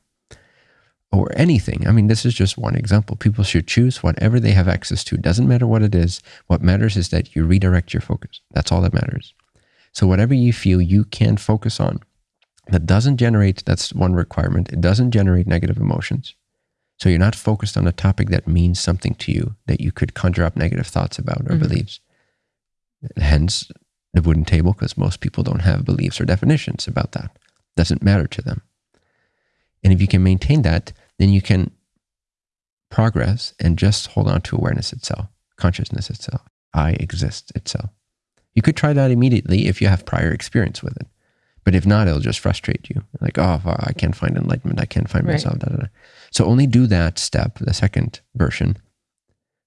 Or anything. I mean, this is just one example. People should choose whatever they have access to. Doesn't matter what it is. What matters is that you redirect your focus. That's all that matters. So, whatever you feel you can focus on that doesn't generate, that's one requirement, it doesn't generate negative emotions. So, you're not focused on a topic that means something to you that you could conjure up negative thoughts about or Mhm. beliefs. Hence, the wooden table, because most people don't have beliefs or definitions about that. Doesn't matter to them. And if you can maintain that, then you can progress and just hold on to awareness itself, consciousness itself, I exist itself. You could try that immediately if you have prior experience with it. But if not, it'll just frustrate you. Like, oh, I can't find enlightenment. I can't find Right. myself. Da, da, da. So only do that step, the second version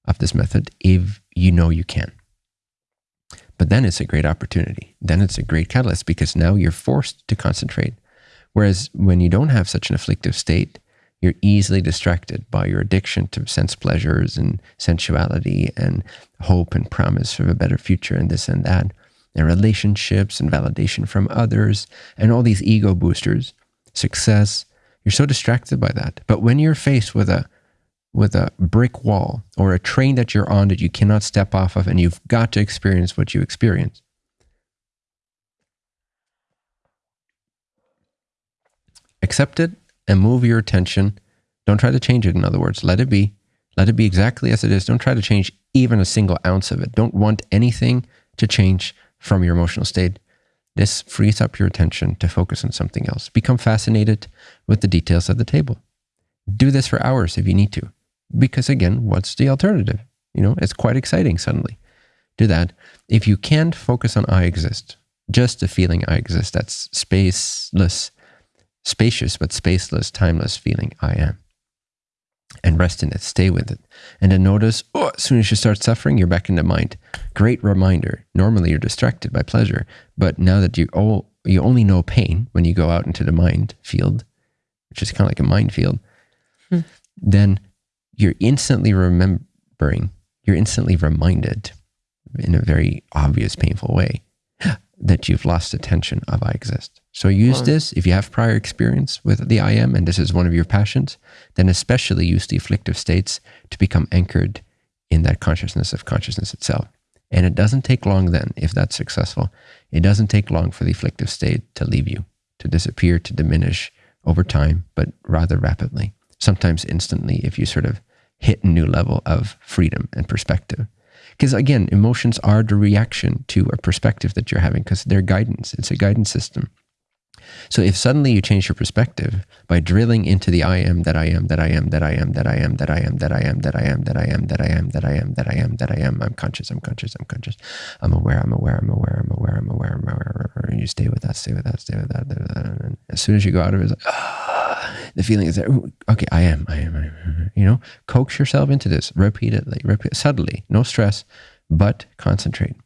of this method, if you know you can. But then it's a great opportunity. Then it's a great catalyst because now you're forced to concentrate. Whereas when you don't have such an afflictive state, you're easily distracted by your addiction to sense pleasures and sensuality and hope and promise of a better future and this and that, and relationships and validation from others and all these ego boosters, success. You're so distracted by that. But when you're faced with a with a brick wall or a train that you're on that you cannot step off of and you've got to experience what you experience. Accept it and move your attention. Don't try to change it, in other words. Let it be. Let it be exactly as it is. Don't try to change even a single ounce of it. Don't want anything to change from your emotional state. This frees up your attention to focus on something else. Become fascinated with the details of the table. Do this for hours if you need to. Because again, what's the alternative? You know, it's quite exciting suddenly. Do that. If you can't focus on I exist, just the feeling I exist, that's spaceless, spacious, but spaceless, timeless feeling I am. and rest in it. Stay with it. And then notice, oh, as soon as you start suffering, you're back in the mind. Great reminder. Normally you're distracted by pleasure, but now that you all you only know pain when you go out into the mind field, which is kind of like a minefield, hmm. then you're instantly remembering, you're instantly reminded in a very obvious, painful way that you've lost attention of I exist. So use wow. this if you have prior experience with the I am and this is one of your passions, then especially use the afflictive states to become anchored in that consciousness of consciousness itself. And it doesn't take long then, if that's successful, it doesn't take long for the afflictive state to leave you, to disappear, to diminish over time, but rather rapidly, sometimes instantly if you sort of hit a new level of freedom and perspective. Because again, emotions are the reaction to a perspective that you're having because they're guidance. It's a guidance system. So if suddenly you change your perspective by drilling into the I am that I am that I am that I am that I am that I am that I am that I am that I am that I am that I am that I am that I am I'm conscious I'm conscious I'm conscious I'm aware I'm aware I'm aware I'm aware I'm aware I'm aware you stay with that stay with that stay with that and as soon as you go out of it like the feeling is there okay I am I am I am you know coax yourself into this repeatedly repeat subtly no stress but concentrate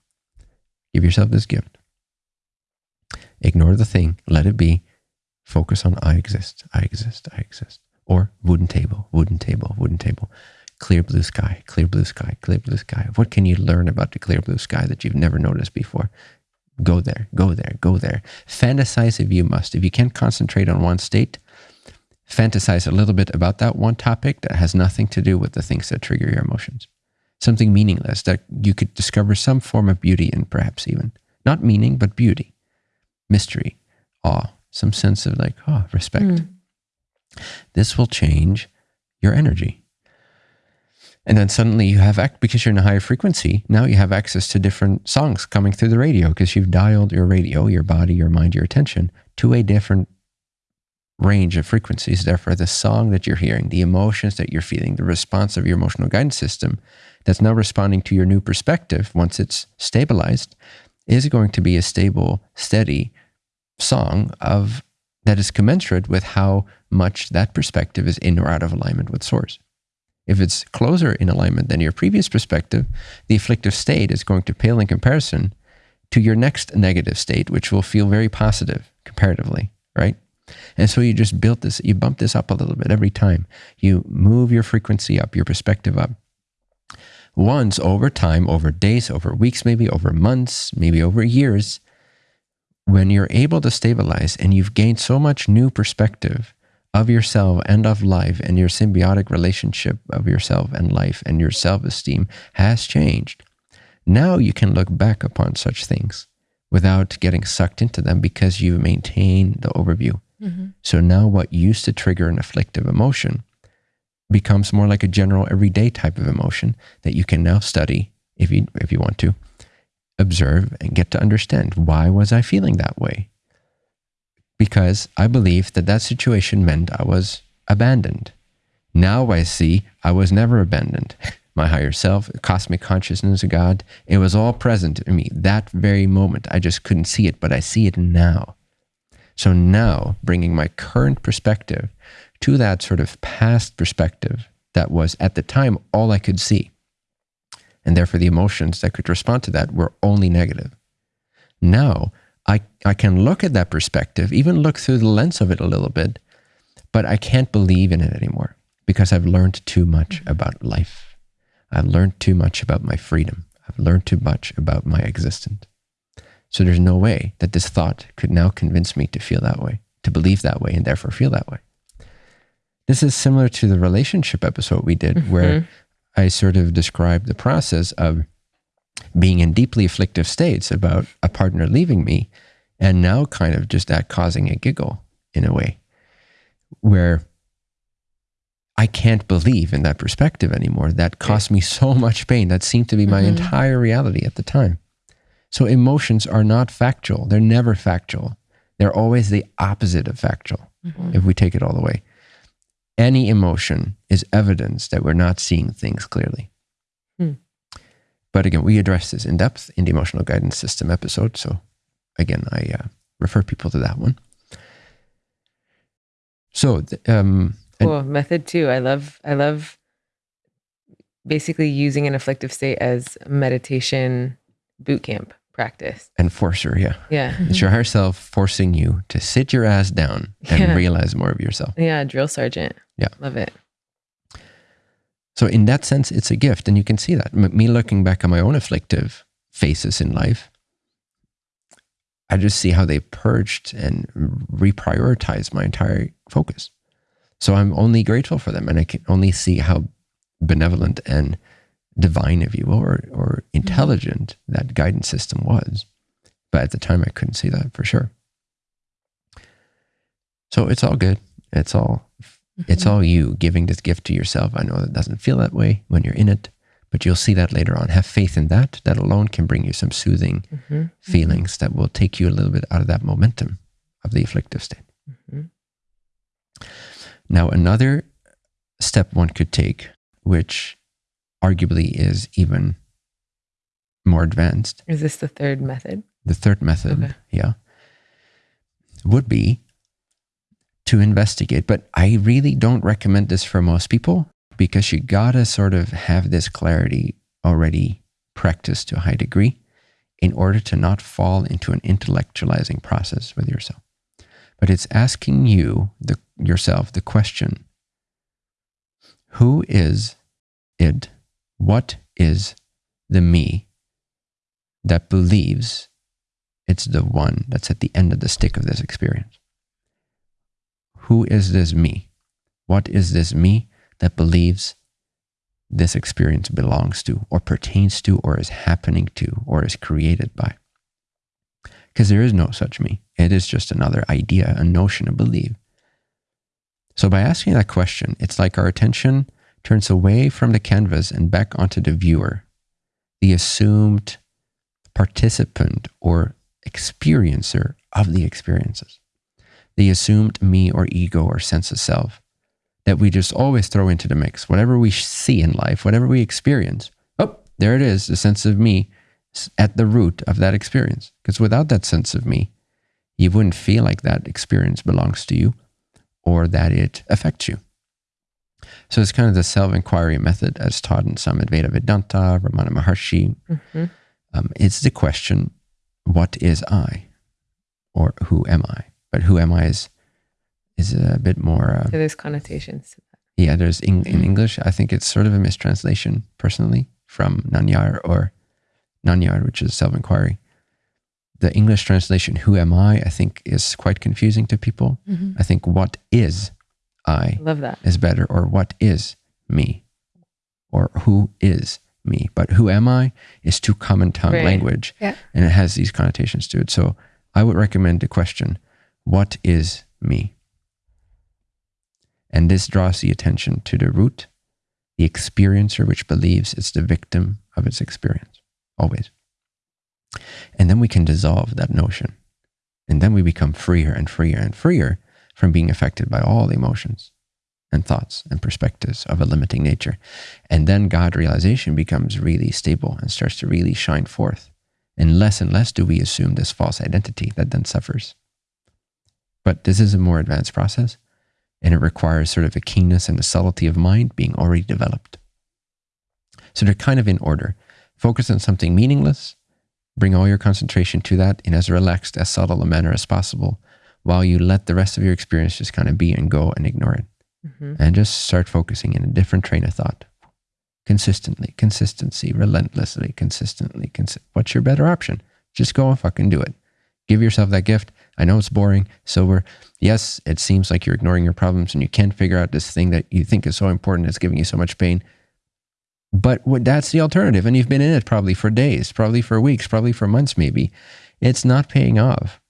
give yourself this gift Ignore the thing, let it be. Focus on I exist, I exist, I exist. Or wooden table, wooden table, wooden table. Clear blue sky, clear blue sky, clear blue sky. What can you learn about the clear blue sky that you've never noticed before? Go there, go there, go there. Fantasize if you must. If you can't concentrate on one state, fantasize a little bit about that one topic that has nothing to do with the things that trigger your emotions. Something meaningless that you could discover some form of beauty in, perhaps even. Not meaning, but beauty mystery, awe, some sense of like, oh, respect. Mm. This will change your energy. And then suddenly you have, because you're in a higher frequency, now you have access to different songs coming through the radio because you've dialed your radio, your body, your mind, your attention to a different range of frequencies. Therefore, the song that you're hearing, the emotions that you're feeling, the response of your emotional guidance system that's now responding to your new perspective once it's stabilized is going to be a stable, steady song of that is commensurate with how much that perspective is in or out of alignment with source. If it's closer in alignment than your previous perspective, the afflictive state is going to pale in comparison to your next negative state, which will feel very positive comparatively, right? And so you just built this, you bump this up a little bit every time. You move your frequency up, your perspective up once over time, over days, over weeks, maybe over months, maybe over years, when you're able to stabilize and you've gained so much new perspective of yourself and of life and your symbiotic relationship of yourself and life and your self esteem has changed, now you can look back upon such things without getting sucked into them because you maintain the overview. Mm-hmm. So now what used to trigger an afflictive emotion becomes more like a general everyday type of emotion that you can now study if you if you want to observe and get to understand why was I feeling that way? Because I believed that that situation meant I was abandoned. Now I see I was never abandoned. My higher self cosmic consciousness of God it was all present in me. That very moment I just couldn't see it but I see it now so now bringing my current perspective to that sort of past perspective that was at the time all I could see. And therefore, the emotions that could respond to that were only negative. Now, I, I can look at that perspective, even look through the lens of it a little bit, but I can't believe in it anymore because I've learned too much mm-hmm. about life. I've learned too much about my freedom. I've learned too much about my existence. So there's no way that this thought could now convince me to feel that way, to believe that way, and therefore feel that way. This is similar to the relationship episode we did, mm-hmm. where I sort of described the process of being in deeply afflictive states about a partner leaving me, and now kind of just that causing a giggle in a way, where I can't believe in that perspective anymore. That cost me so much pain. That seemed to be my mm-hmm. entire reality at the time. So emotions are not factual. They're never factual. They're always the opposite of factual mm-hmm. if we take it all the way any emotion is evidence that we're not seeing things clearly. Hmm. But again, we address this in depth in the emotional guidance system episode. So again, I uh, refer people to that one. So um, Cool. Method two. I love I love basically using an afflictive state as meditation boot camp practice. Enforcer, yeah. Yeah. It's your higher self forcing you to sit your ass down and Yeah. realize more of yourself. Yeah, drill sergeant. Yeah. Love it. So, in that sense, it's a gift. And you can see that. M- me looking back on my own afflictive phases in life, I just see how they purged and reprioritized my entire focus. So, I'm only grateful for them. And I can only see how benevolent and divine, if you will, or, or intelligent that guidance system was. But at the time, I couldn't see that for sure. So, it's all good. It's all it's all you giving this gift to yourself. I know that doesn't feel that way when you're in it, but you'll see that later on. Have faith in that. That alone can bring you some soothing Mhm. feelings that will take you a little bit out of that momentum of the afflictive state. Mhm. Now, another step one could take, which arguably is even more advanced, Is this the third method? the third method, Okay. yeah, would be to investigate. But I really don't recommend this for most people because you gotta sort of have this clarity already practiced to a high degree in order to not fall into an intellectualizing process with yourself. But it's asking you, the, yourself, the question who is it? What is the me that believes it's the one that's at the end of the stick of this experience? Who is this me? What is this me that believes this experience belongs to, or pertains to, or is happening to, or is created by? Because there is no such me. It is just another idea, a notion, a belief. So by asking that question, it's like our attention turns away from the canvas and back onto the viewer, the assumed participant or experiencer of the experiences, the assumed me or ego or sense of self that we just always throw into the mix. Whatever we see in life, whatever we experience, oh, there it is, the sense of me at the root of that experience. Because without that sense of me, you wouldn't feel like that experience belongs to you or that it affects you. So it's kind of the self-inquiry method as taught in some Advaita Vedanta, Ramana Maharshi. Mhm. Um, it's the question, what is I? Or who am I? But who am I is, is a bit more, uh, So there's connotations to that. yeah, there's in, in English, I think it's sort of a mistranslation personally from Nan Yar or Nan Yar, which is self-inquiry. The English translation, who am I, I think is quite confusing to people. I think what is I love that. is better, or what is me, or who is me. But who am I is too common tongue Right. language, Yeah. and it has these connotations to it. So I would recommend the question, what is me? And this draws the attention to the root, the experiencer, which believes it's the victim of its experience, always. And then we can dissolve that notion. And then we become freer and freer and freer from being affected by all the emotions and thoughts and perspectives of a limiting nature. And then God realization becomes really stable and starts to really shine forth. And less and less do we assume this false identity that then suffers. But this is a more advanced process, and it requires sort of a keenness and a subtlety of mind being already developed. So they're kind of in order. Focus on something meaningless, bring all your concentration to that in as relaxed, as subtle a manner as possible, while you let the rest of your experience just kind of be and go and ignore it. Mhm. And just start focusing in a different train of thought. Consistently, consistency, relentlessly, consistently. Consi- What's your better option? Just go and fucking do it. Give yourself that gift. I know it's boring, sober. Yes, it seems like you're ignoring your problems and you can't figure out this thing that you think is so important that's giving you so much pain. But what, that's the alternative. And you've been in it probably for days, probably for weeks, probably for months, maybe. It's not paying off.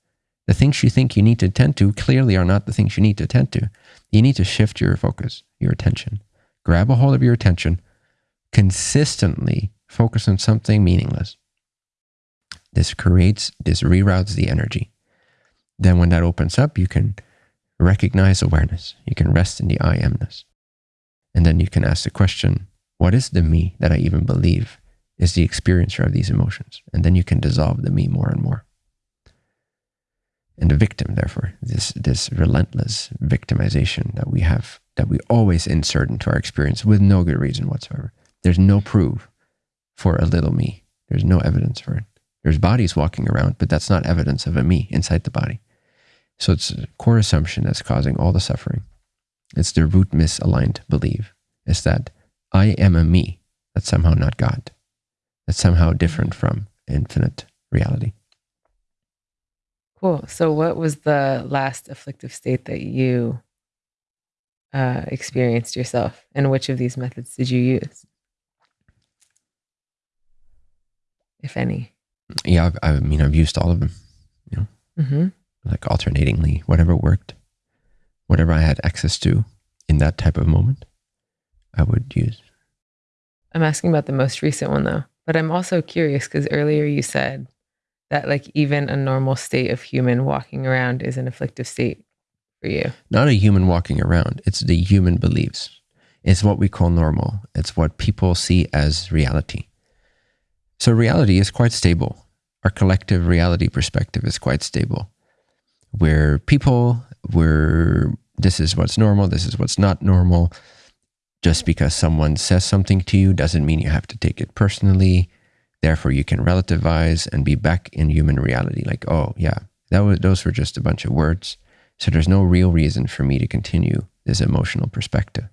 The things you think you need to attend to clearly are not the things you need to attend to. You need to shift your focus, your attention. Grab a hold of your attention, consistently focus on something meaningless. This creates, this reroutes the energy. Then, when that opens up, you can recognize awareness. You can rest in the I amness. And then you can ask the question what is the me that I even believe is the experiencer of these emotions? And then you can dissolve the me more and more. And the victim, therefore, this, this relentless victimization that we have that we always insert into our experience with no good reason whatsoever. There's no proof for a little me. There's no evidence for it. There's bodies walking around, but that's not evidence of a me inside the body. So it's a core assumption that's causing all the suffering. It's the root misaligned belief is that I am a me that's somehow not God. That's somehow different from infinite reality. Cool. So, what was the last afflictive state that you uh, experienced yourself, and which of these methods did you use, if any? Yeah, I've, I mean, I've used all of them. You know, Mm-hmm. like alternatingly, whatever worked, whatever I had access to in that type of moment, I would use. I'm asking about the most recent one though, but I'm also curious because earlier you said that like even a normal state of human walking around is an afflictive state for you. Not a human walking around. It's the human beliefs. It's what we call normal. It's what people see as reality. So reality is quite stable. Our collective reality perspective is quite stable. Where people, where this is what's normal, this is what's not normal. Just because someone says something to you doesn't mean you have to take it personally. Therefore, you can relativize and be back in human reality. Like, oh yeah, that was those were just a bunch of words. So there's no real reason for me to continue this emotional perspective.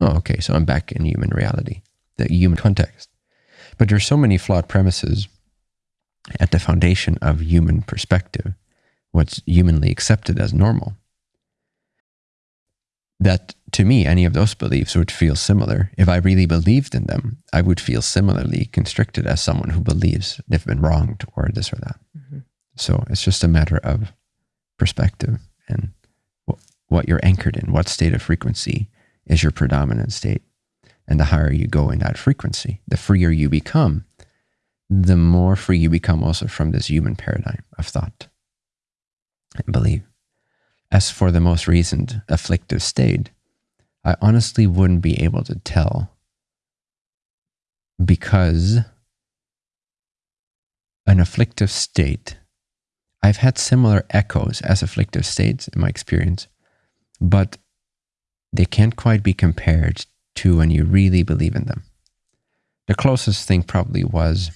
Oh, okay, so I'm back in human reality, the human context. But there's so many flawed premises at the foundation of human perspective, what's humanly accepted as normal, that to me, any of those beliefs would feel similar. If I really believed in them, I would feel similarly constricted as someone who believes they've been wronged or this or that. Mm-hmm. So it's just a matter of perspective and what you're anchored in, what state of frequency is your predominant state. And the higher you go in that frequency, the freer you become, the more free you become also from this human paradigm of thought and belief. As for the most recent afflictive state, I honestly wouldn't be able to tell because an afflictive state, I've had similar echoes as afflictive states in my experience, but they can't quite be compared to when you really believe in them. The closest thing probably was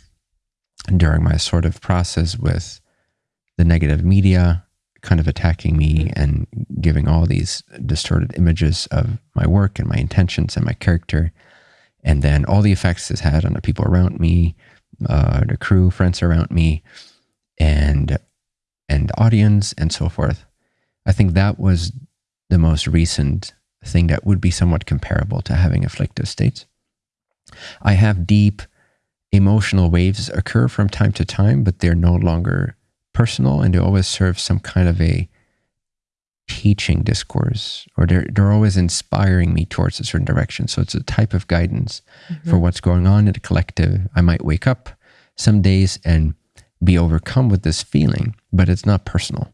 during my sort of process with the negative media kind of attacking me and giving all these distorted images of my work and my intentions and my character. And then all the effects this had on the people around me, uh, the crew, friends around me, and and audience and so forth. I think that was the most recent thing that would be somewhat comparable to having afflictive states. I have deep emotional waves occur from time to time, but they're no longer personal and they always serve some kind of a teaching discourse or they're, they're always inspiring me towards a certain direction. So it's a type of guidance Mm-hmm. for what's going on in the collective. I might wake up some days and be overcome with this feeling, but it's not personal.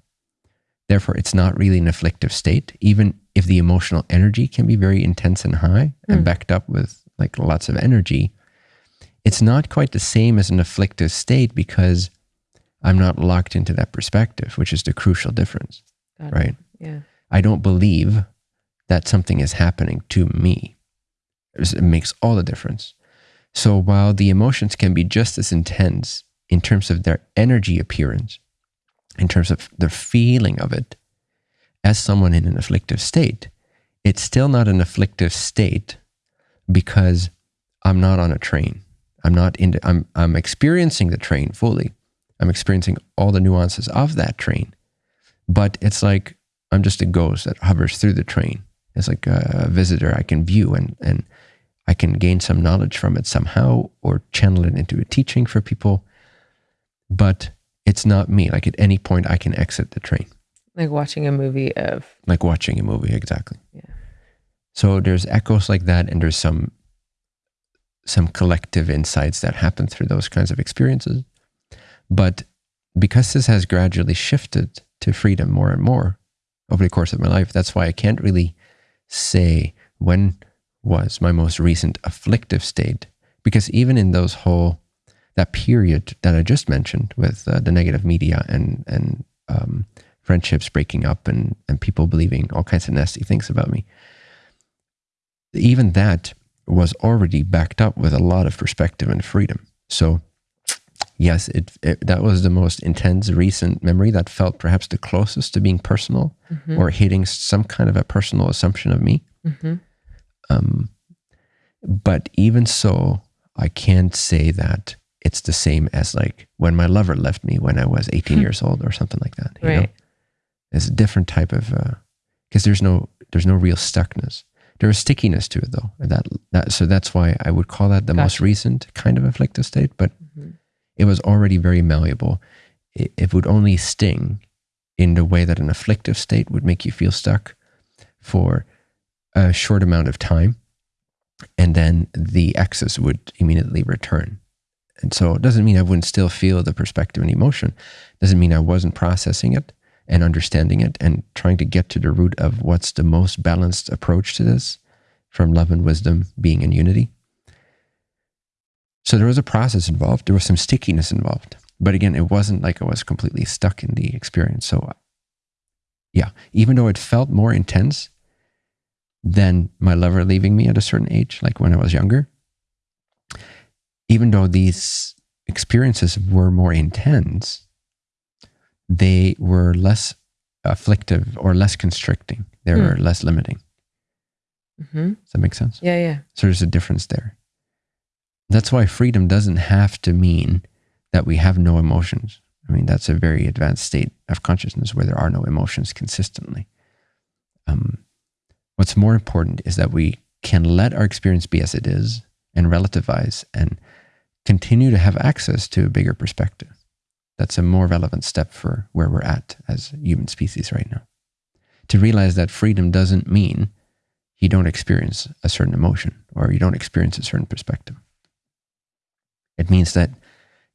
Therefore, it's not really an afflictive state, even if the emotional energy can be very intense and high and Mm. backed up with like lots of energy. It's not quite the same as an afflictive state because I'm not locked into that perspective, which is the crucial difference, Got it. right? Yeah. I don't believe that something is happening to me. It makes all the difference. So while the emotions can be just as intense in terms of their energy appearance, in terms of the feeling of it, as someone in an afflictive state, it's still not an afflictive state because I'm not on a train. I'm not in. The, I'm I'm experiencing the train fully. I'm experiencing all the nuances of that train, but it's like I'm just a ghost that hovers through the train. It's like a visitor I can view and and I can gain some knowledge from it somehow or channel it into a teaching for people. But it's not me. Like at any point I can exit the train. Like watching a movie of Like watching a movie, exactly. Yeah. So there's echoes like that and there's some some collective insights that happen through those kinds of experiences. But because this has gradually shifted to freedom more and more over the course of my life, that's why I can't really say when was my most recent afflictive state. Because even in those whole, that period that I just mentioned with uh, the negative media and, and um, friendships breaking up and, and people believing all kinds of nasty things about me, even that was already backed up with a lot of perspective and freedom. So, yes, it, it that was the most intense recent memory that felt perhaps the closest to being personal Mhm. or hitting some kind of a personal assumption of me. Mhm. Um, but even so, I can't say that it's the same as like when my lover left me when I was 18 Hmm. years old or something like that. You know? Right. It's a different type of because there's no there's no real stuckness. There's stickiness to it though. That that so that's why I would call that the most recent kind of afflictive state. But Mhm. It was already very malleable. It, it would only sting in the way that an afflictive state would make you feel stuck for a short amount of time, and then the excess would immediately return. And so it doesn't mean I wouldn't still feel the perspective and emotion. It doesn't mean I wasn't processing it and understanding it and trying to get to the root of what's the most balanced approach to this from love and wisdom being in unity. So there was a process involved. There was some stickiness involved. But again, it wasn't like I was completely stuck in the experience. So, yeah, even though it felt more intense than my lover leaving me at a certain age, like when I was younger, even though these experiences were more intense, they were less afflictive or less constricting. They Hmm. were less limiting. Mhm. Does that make sense? Yeah, yeah. So there's a difference there. That's why freedom doesn't have to mean that we have no emotions. I mean, that's a very advanced state of consciousness where there are no emotions consistently. Um, what's more important is that we can let our experience be as it is and relativize and continue to have access to a bigger perspective. That's a more relevant step for where we're at as human species right now. To realize that freedom doesn't mean you don't experience a certain emotion or you don't experience a certain perspective. It means that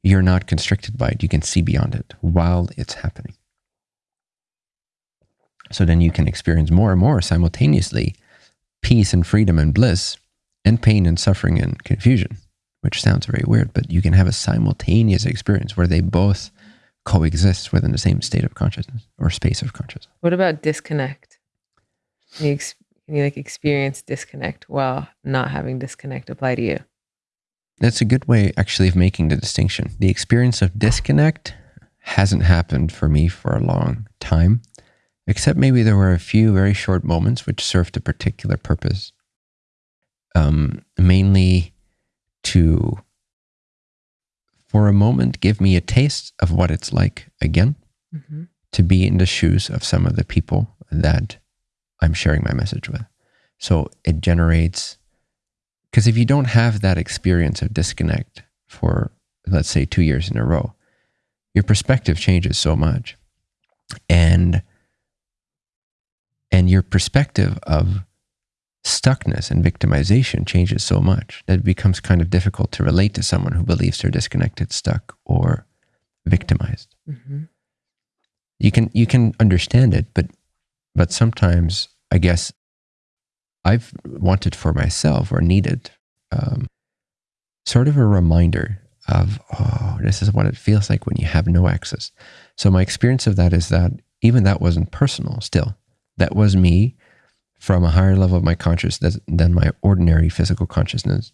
you're not constricted by it. You can see beyond it while it's happening. So then you can experience more and more simultaneously peace and freedom and bliss and pain and suffering and confusion, which sounds very weird, but you can have a simultaneous experience where they both coexist within the same state of consciousness or space of consciousness. What about disconnect? Can you, ex- can you like experience disconnect while not having disconnect apply to you? That's a good way, actually, of making the distinction. The experience of disconnect hasn't happened for me for a long time, except maybe there were a few very short moments which served a particular purpose, um, mainly to, for a moment, give me a taste of what it's like again hmm to be in the shoes of some of the people that I'm sharing my message with. So it generates, because if you don't have that experience of disconnect for, let's say, two years in a row, your perspective changes so much. And and your perspective of stuckness and victimization changes so much that it becomes kind of difficult to relate to someone who believes they're disconnected, stuck, or victimized hmm you can you can understand it but but sometimes i guess i've wanted for myself or needed um, sort of a reminder of oh this is what it feels like when you have no access. So my experience of that is that even that wasn't personal still. That was me from a higher level of my consciousness than my ordinary physical consciousness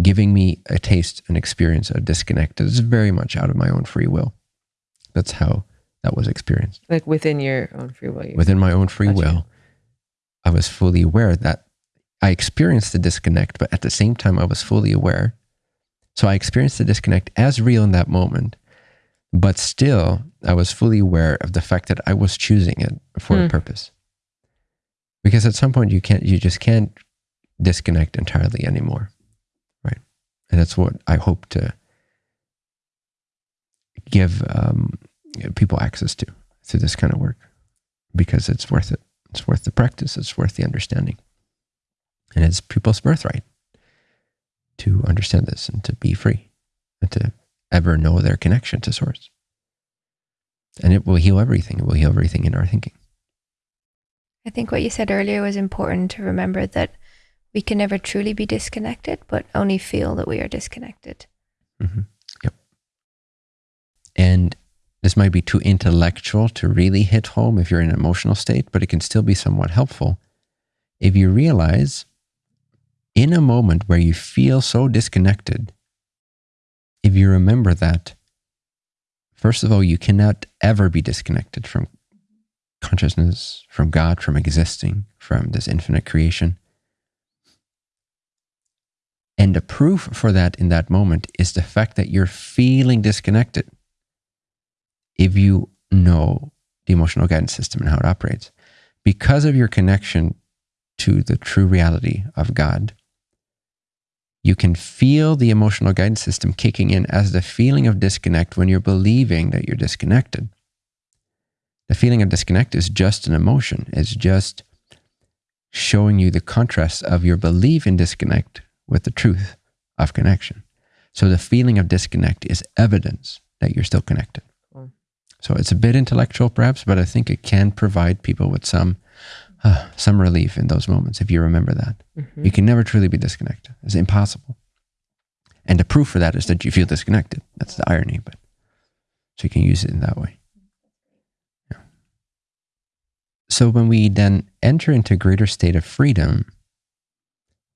giving me a taste an experience a disconnect that is very much out of my own free will. That's how that was experienced. Like within your own free will. within my own free Gotcha. will, I was fully aware that I experienced the disconnect, but at the same time, I was fully aware. So I experienced the disconnect as real in that moment, but still, I was fully aware of the fact that I was choosing it for a Hmm. purpose. Because at some point, you can't, you just can't disconnect entirely anymore, right? And that's what I hope to give um, people access to through this kind of work because it's worth it. It's worth the practice. It's worth the understanding. And it's people's birthright to understand this and to be free and to ever know their connection to source. And it will heal everything. It will heal everything in our thinking. I think what you said earlier was important to remember that we can never truly be disconnected, but only feel that we are disconnected. hmm Yep. And this might be too intellectual to really hit home if you're in an emotional state, but it can still be somewhat helpful if you realize in a moment where you feel so disconnected, if you remember that, first of all, you cannot ever be disconnected from consciousness, from God, from existing, from this infinite creation. And the proof for that in that moment is the fact that you're feeling disconnected. If you know the emotional guidance system and how it operates, because of your connection to the true reality of God, you can feel the emotional guidance system kicking in as the feeling of disconnect when you're believing that you're disconnected. The feeling of disconnect is just an emotion, it's just showing you the contrast of your belief in disconnect with the truth of connection. So the feeling of disconnect is evidence that you're still connected. So it's a bit intellectual, perhaps, but I think it can provide people with some uh, some relief in those moments if you remember that. Mm-hmm. You can never truly be disconnected. It's impossible. And the proof for that is that you feel disconnected. That's the irony, but so you can use it in that way. Yeah. So when we then enter into a greater state of freedom,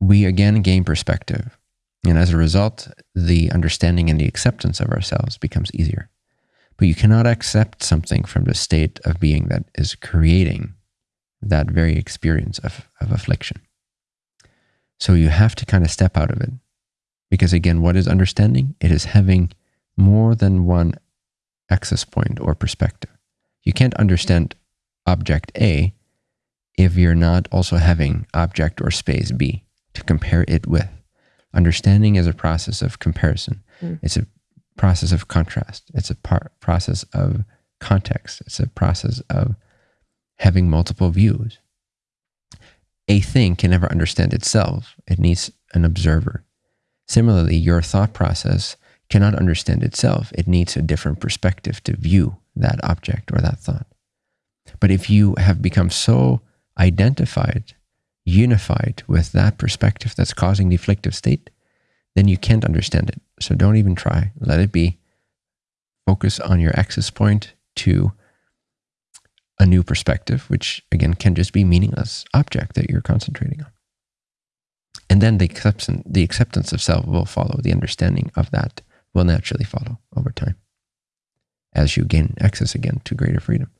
we again gain perspective. And as a result, the understanding and the acceptance of ourselves becomes easier. But you cannot accept something from the state of being that is creating that very experience of, of affliction. So you have to kind of step out of it. Because again, what is understanding? It is having more than one access point or perspective. You can't understand object A if you're not also having object or space B to compare it with. Understanding is a process of comparison. Mm. It's a process of contrast. It's a par- process of context. It's a process of having multiple views. A thing can never understand itself, it needs an observer. Similarly, your thought process cannot understand itself, it needs a different perspective to view that object or that thought. But if you have become so identified, unified with that perspective that's causing the afflictive state, then you can't understand it. So don't even try. Let it be. Focus on your access point to a new perspective, which again can just be meaningless object that you're concentrating on. And then the acceptance, the acceptance of self will follow. The understanding of that will naturally follow over time as you gain access again to greater freedom.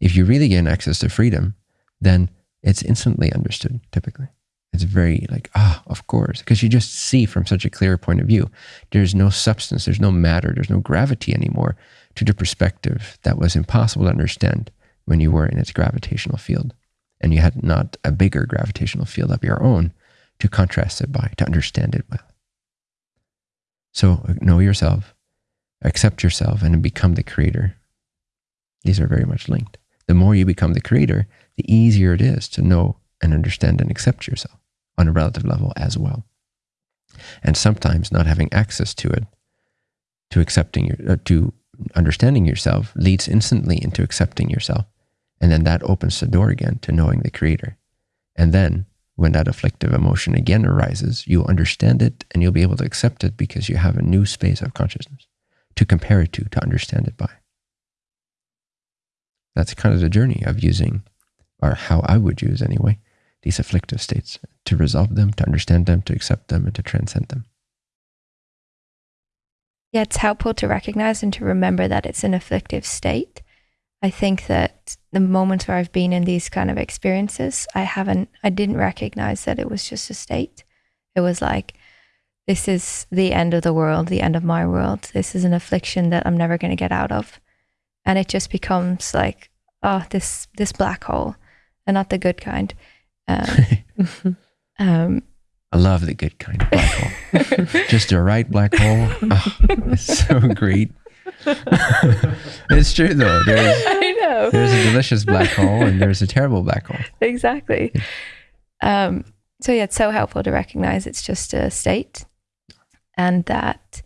If you really gain access to freedom, then it's instantly understood typically. It's very like, ah, oh, of course, because you just see from such a clear point of view. There's no substance, there's no matter, there's no gravity anymore to the perspective that was impossible to understand when you were in its gravitational field. And you had not a bigger gravitational field of your own to contrast it by, to understand it with. So know yourself, accept yourself, and become the creator. These are very much linked. The more you become the creator, the easier it is to know and understand and accept yourself on a relative level as well. And sometimes not having access to it, to accepting your, uh, to understanding yourself leads instantly into accepting yourself. And then that opens the door again to knowing the creator. And then when that afflictive emotion again arises, you'll understand it and you'll be able to accept it because you have a new space of consciousness to compare it to, to understand it by. That's kind of the journey of using, or how I would use anyway, these afflictive states to resolve them, to understand them, to accept them, and to transcend them. Yeah, it's helpful to recognize and to remember that it's an afflictive state. I think that the moments where I've been in these kind of experiences, I haven't, I didn't recognize that it was just a state. It was like, this is the end of the world, the end of my world. This is an affliction that I'm never going to get out of. And it just becomes like, oh, this, this black hole and not the good kind. Um, um, I love the good kind of black hole. Just the right black hole. Oh, it's so great. it's true though. There's, I know. There's a delicious black hole and there's a terrible black hole. Exactly. Um, so yeah, it's so helpful to recognize it's just a state and that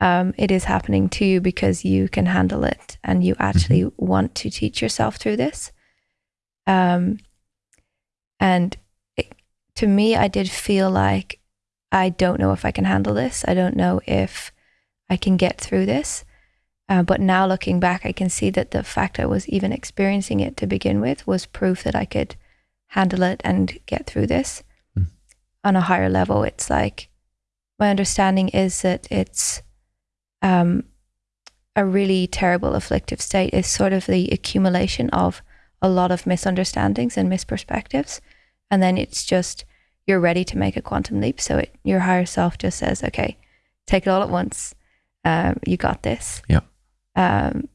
um, it is happening to you because you can handle it and you actually mm-hmm. want to teach yourself through this. Um, and it, to me, I did feel like I don't know if I can handle this. I don't know if I can get through this. Uh, but now looking back, I can see that the fact I was even experiencing it to begin with was proof that I could handle it and get through this. Mm. on a higher level, it's like my understanding is that it's um, a really terrible afflictive state is sort of the accumulation of a lot of misunderstandings and misperspectives. And then it's just, you're ready to make a quantum leap. So it, your higher self just says, okay, take it all at once. Um, you got this. Yeah. Um,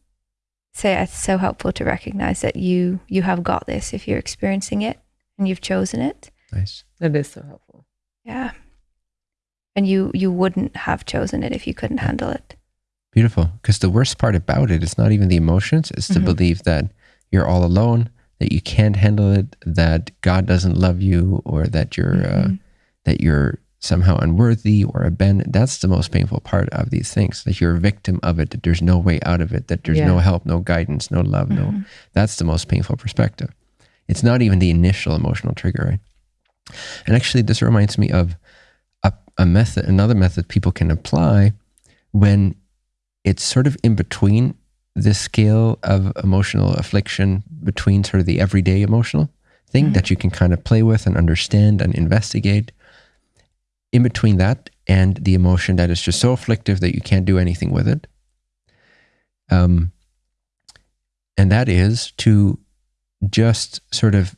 so yeah, it's so helpful to recognize that you you have got this if you're experiencing it and you've chosen it. Nice. That is so helpful. Yeah. And you you wouldn't have chosen it if you couldn't handle it. Beautiful. Because the worst part about it is not even the emotions, it's to Mhm. believe that you're all alone, that you can't handle it, that God doesn't love you, or that you're uh, Mhm. that you're somehow unworthy or abandoned. That's the most painful part of these things. That you're a victim of it, that there's no way out of it, that there's no help, no guidance, no love, no Mhm. that's the most painful perspective. It's not even the initial emotional trigger, right? And actually, this reminds me of a, a method, another method people can apply when it's sort of in between the scale of emotional affliction between sort of the everyday emotional thing Mhm. that you can kind of play with and understand and investigate. In between that and the emotion that is just so afflictive that you can't do anything with it. Um, and that is to just sort of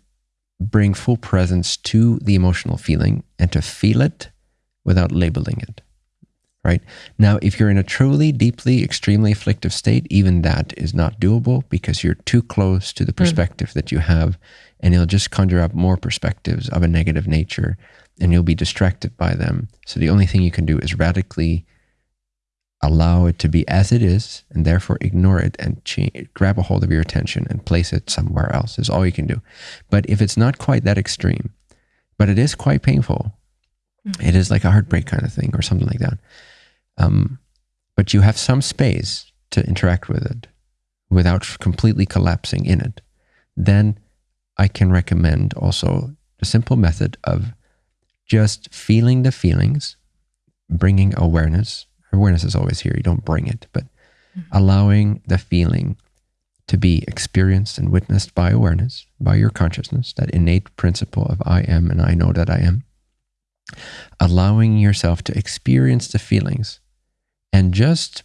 bring full presence to the emotional feeling and to feel it without labeling it. Right? Now, if you're in a truly, deeply, extremely afflictive state, even that is not doable because you're too close to the hmm. perspective that you have, and it'll just conjure up more perspectives of a negative nature, and you'll be distracted by them. So the only thing you can do is radically allow it to be as it is and therefore ignore it and grab a hold of your attention and place it somewhere else is all you can do. But if it's not quite that extreme but it is quite painful hmm. it is like a heartbreak kind of thing or something like that um, but you have some space to interact with it without completely collapsing in it. Then i can recommend also the simple method of just feeling the feelings bringing awareness. Awareness is always here. You don't bring it but allowing the feeling to be experienced and witnessed by awareness by your consciousness that innate principle of i am and i know that i am. Allowing yourself to experience the feelings and just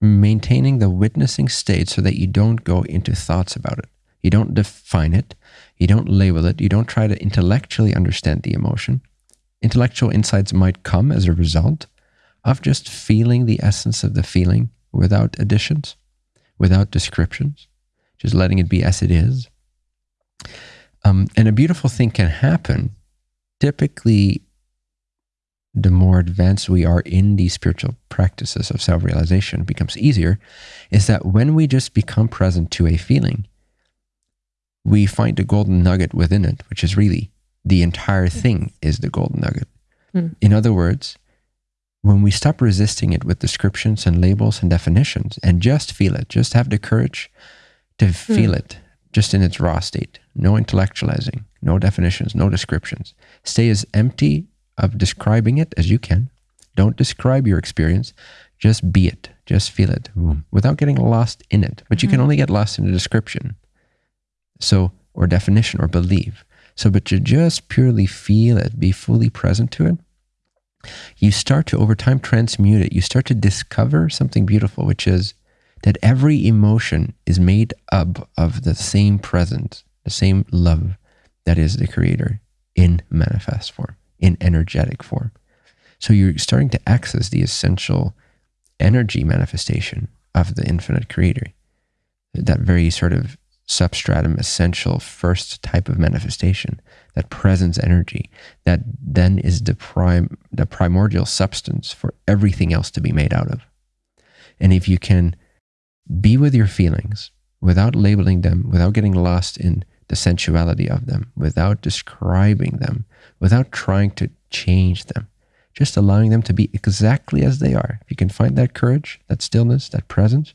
maintaining the witnessing state so that you don't go into thoughts about it you don't define it you don't label it you don't try to intellectually understand the emotion intellectual insights might come as a result of just feeling the essence of the feeling without additions, without descriptions, just letting it be as it is. Um, and a beautiful thing can happen. Typically, the more advanced we are in these spiritual practices of self realization becomes easier, is that when we just become present to a feeling, we find the golden nugget within it, which is really the entire thing is the golden nugget. Hmm. In other words, when we stop resisting it with descriptions and labels and definitions and just feel it, just have the courage to feel it just in its raw state, no intellectualizing, no definitions, no descriptions. Stay as empty of describing it as you can. Don't describe your experience, just be it, just feel it boom, without getting lost in it. But you can mm-hmm. only get lost in the description. So, or definition or believe. So, but to just purely feel it, be fully present to it, you start to over time transmute it. You start to discover something beautiful, which is that every emotion is made up of the same presence, the same love that is the creator in manifest form, in energetic form. So you're starting to access the essential energy manifestation of the infinite creator, that very sort of substratum essential first type of manifestation that presence energy that then is the prime the primordial substance for everything else to be made out of and if you can be with your feelings without labeling them without getting lost in the sensuality of them without describing them without trying to change them just allowing them to be exactly as they are if you can find that courage that stillness that presence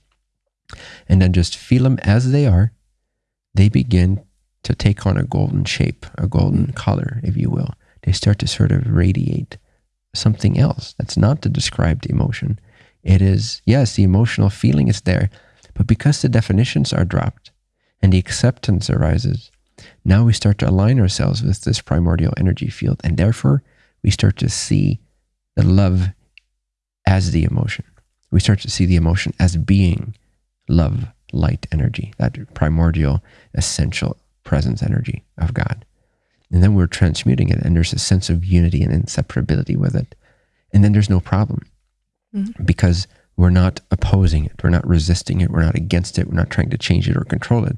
and then just feel them as they are they begin to take on a golden shape, a golden color, if you will. They start to sort of radiate something else that's not the described emotion. It is, yes, the emotional feeling is there, but because the definitions are dropped and the acceptance arises, now we start to align ourselves with this primordial energy field, and therefore we start to see the love as the emotion. We start to see the emotion as being love, light energy, that primordial, essential presence energy of God. And then we're transmuting it, and there's a sense of unity and inseparability with it. And then there's no problem Mhm. because we're not opposing it, we're not resisting it, we're not against it, we're not trying to change it or control it.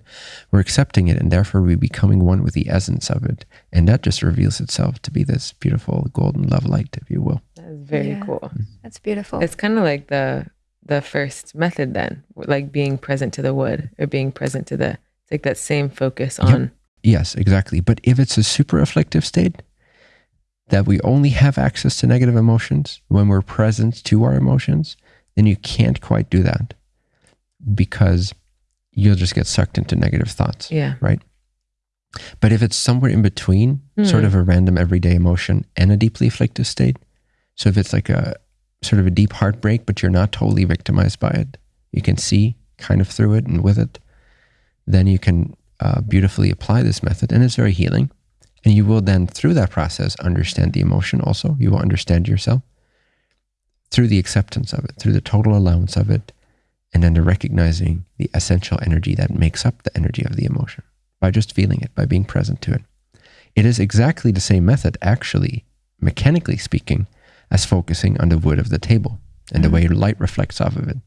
We're accepting it, and therefore we're becoming one with the essence of it. And that just reveals itself to be this beautiful golden love light, if you will. That's very Yeah. cool. Mm-hmm. That's beautiful. It's kind of like the the first method then, like being present to the wood or being present to the it's like that same focus Yep. on Yes, exactly. But if it's a super afflictive state, that we only have access to negative emotions when we're present to our emotions, then you can't quite do that because you'll just get sucked into negative thoughts. yeah. Right. But if it's somewhere in between, sort Hmm. of a random everyday emotion and a deeply afflictive state, so if it's like a sort of a deep heartbreak, but you're not totally victimized by it, you can see kind of through it and with it, then you can uh, beautifully apply this method, and it's very healing. And you will then, through that process, understand the emotion also. You will understand yourself through the acceptance of it, through the total allowance of it, and then the recognizing the essential energy that makes up the energy of the emotion by just feeling it, by being present to it. It is exactly the same method, actually, mechanically speaking, as focusing on the wood of the table and the way light reflects off of it.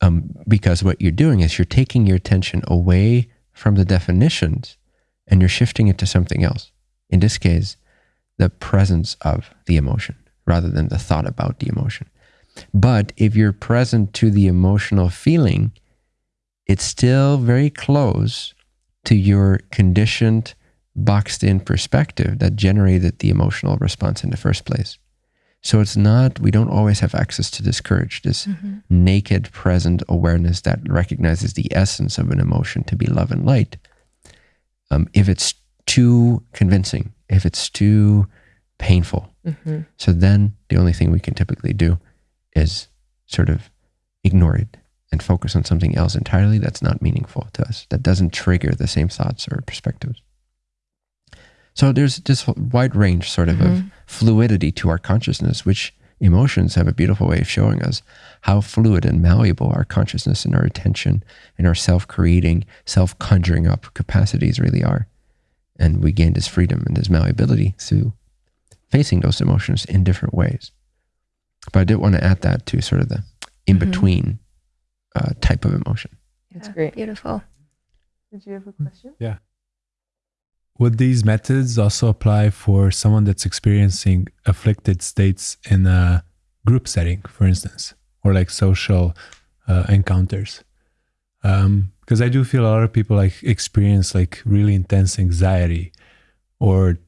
Um, because what you're doing is you're taking your attention away from the definitions and you're shifting it to something else. In this case, the presence of the emotion rather than the thought about the emotion. But if you're present to the emotional feeling, it's still very close to your conditioned, boxed in perspective that generated the emotional response in the first place. So it's not, we don't always have access to this courage, this Mhm. naked, present awareness that recognizes the essence of an emotion to be love and light. Um, if it's too convincing, if it's too painful, hmm so then the only thing we can typically do is sort of ignore it and focus on something else entirely that's not meaningful to us, that doesn't trigger the same thoughts or perspectives. So there's this wide range sort of of Mhm. fluidity to our consciousness, which emotions have a beautiful way of showing us how fluid and malleable our consciousness and our attention and our self-creating, self-conjuring up capacities really are. And we gain this freedom and this malleability through facing those emotions in different ways. But I did want to add that to sort of the in-between uh, type of emotion. It's Yeah, great. Beautiful. Did you have a question? Yeah. Would these methods also apply for someone that's experiencing afflicted states in a group setting, for instance, or like social uh, encounters? Because I do feel a lot of people like experience like really intense anxiety or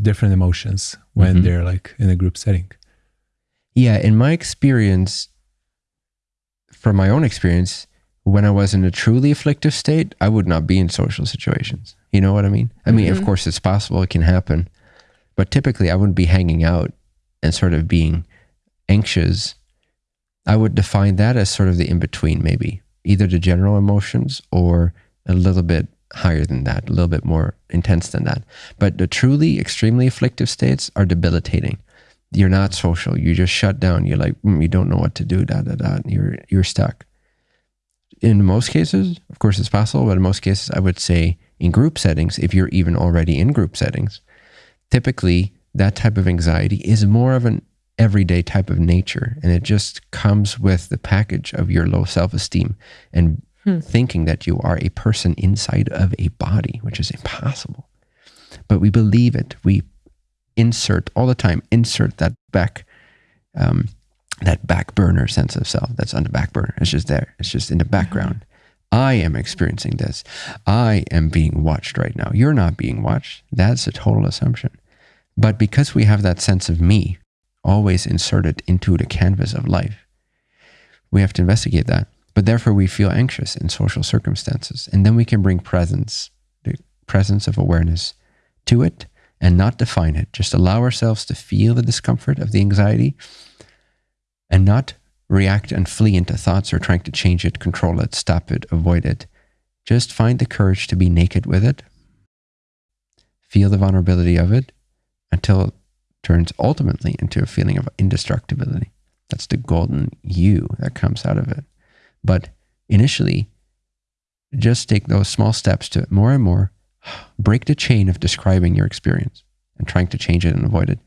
different emotions when Mhm. they're like in a group setting. Yeah, in my experience, from my own experience, when I was in a truly afflictive state, I would not be in social situations. You know what I mean? I mean, of Mhm. course, it's possible, it can happen, but typically I wouldn't be hanging out and sort of being anxious. I would define that as sort of the in between, maybe either the general emotions or a little bit higher than that, a little bit more intense than that. But the truly extremely afflictive states are debilitating you're not social. You just shut down. You're like, mm, you don't know what to do. Da da da. You're you're stuck. In most cases, of course, it's possible, but in most cases, I would say in group settings, if you're even already in group settings, typically that type of anxiety is more of an everyday type of nature, and it just comes with the package of your low self-esteem and Hmm. thinking that you are a person inside of a body, which is impossible. But we believe it. We insert all the time insert that back um, that back burner sense of self that's on the back burner. It's just there. It's just in the background. I am experiencing this. I am being watched right now. You're not being watched. That's a total assumption. But because we have that sense of me always inserted into the canvas of life we have to investigate that but therefore we feel anxious in social circumstances and then we can bring presence the presence of awareness to it and not define it. Just allow ourselves to feel the discomfort of the anxiety and not react and flee into thoughts or trying to change it, control it, stop it, avoid it. Just find the courage to be naked with it. Feel the vulnerability of it until it turns ultimately into a feeling of indestructibility. That's the golden you that comes out of it. But initially, just take those small steps to more and more break the chain of describing your experience and trying to change it and avoid it,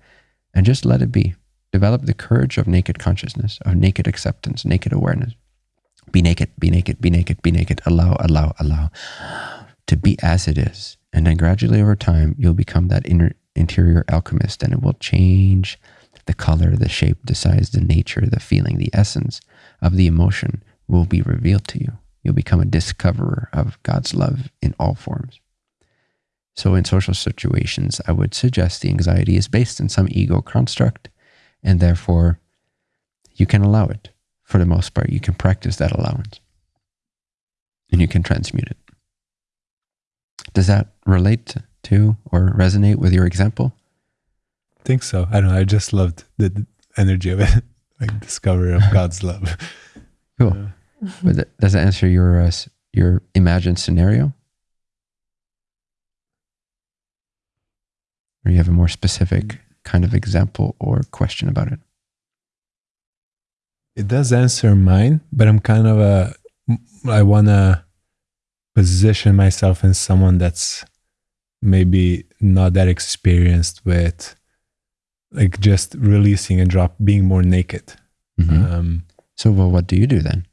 and just let it be. Develop the courage of naked consciousness, of naked acceptance, naked awareness. Be naked, be naked, be naked, be naked. Allow, allow, allow to be as it is. And then gradually over time, you'll become that inner interior alchemist and it will change the color, the shape, the size, the nature, the feeling, the essence of the emotion will be revealed to you. You'll become a discoverer of God's love in all forms. So, in social situations, I would suggest the anxiety is based in some ego construct, and therefore you can allow it for the most part. You can practice that allowance and you can transmute it. Does that relate to or resonate with your example? I think so. I don't know. I just loved the, energy of it, like discovery of God's love. Cool. But does that answer your uh, your imagined scenario? Or you have a more specific kind of example or question about it? It does answer mine, but I'm kind of a I want to position myself in someone that's maybe not that experienced with like just releasing and drop being more naked. Mhm. Um, So, well, what do you do then?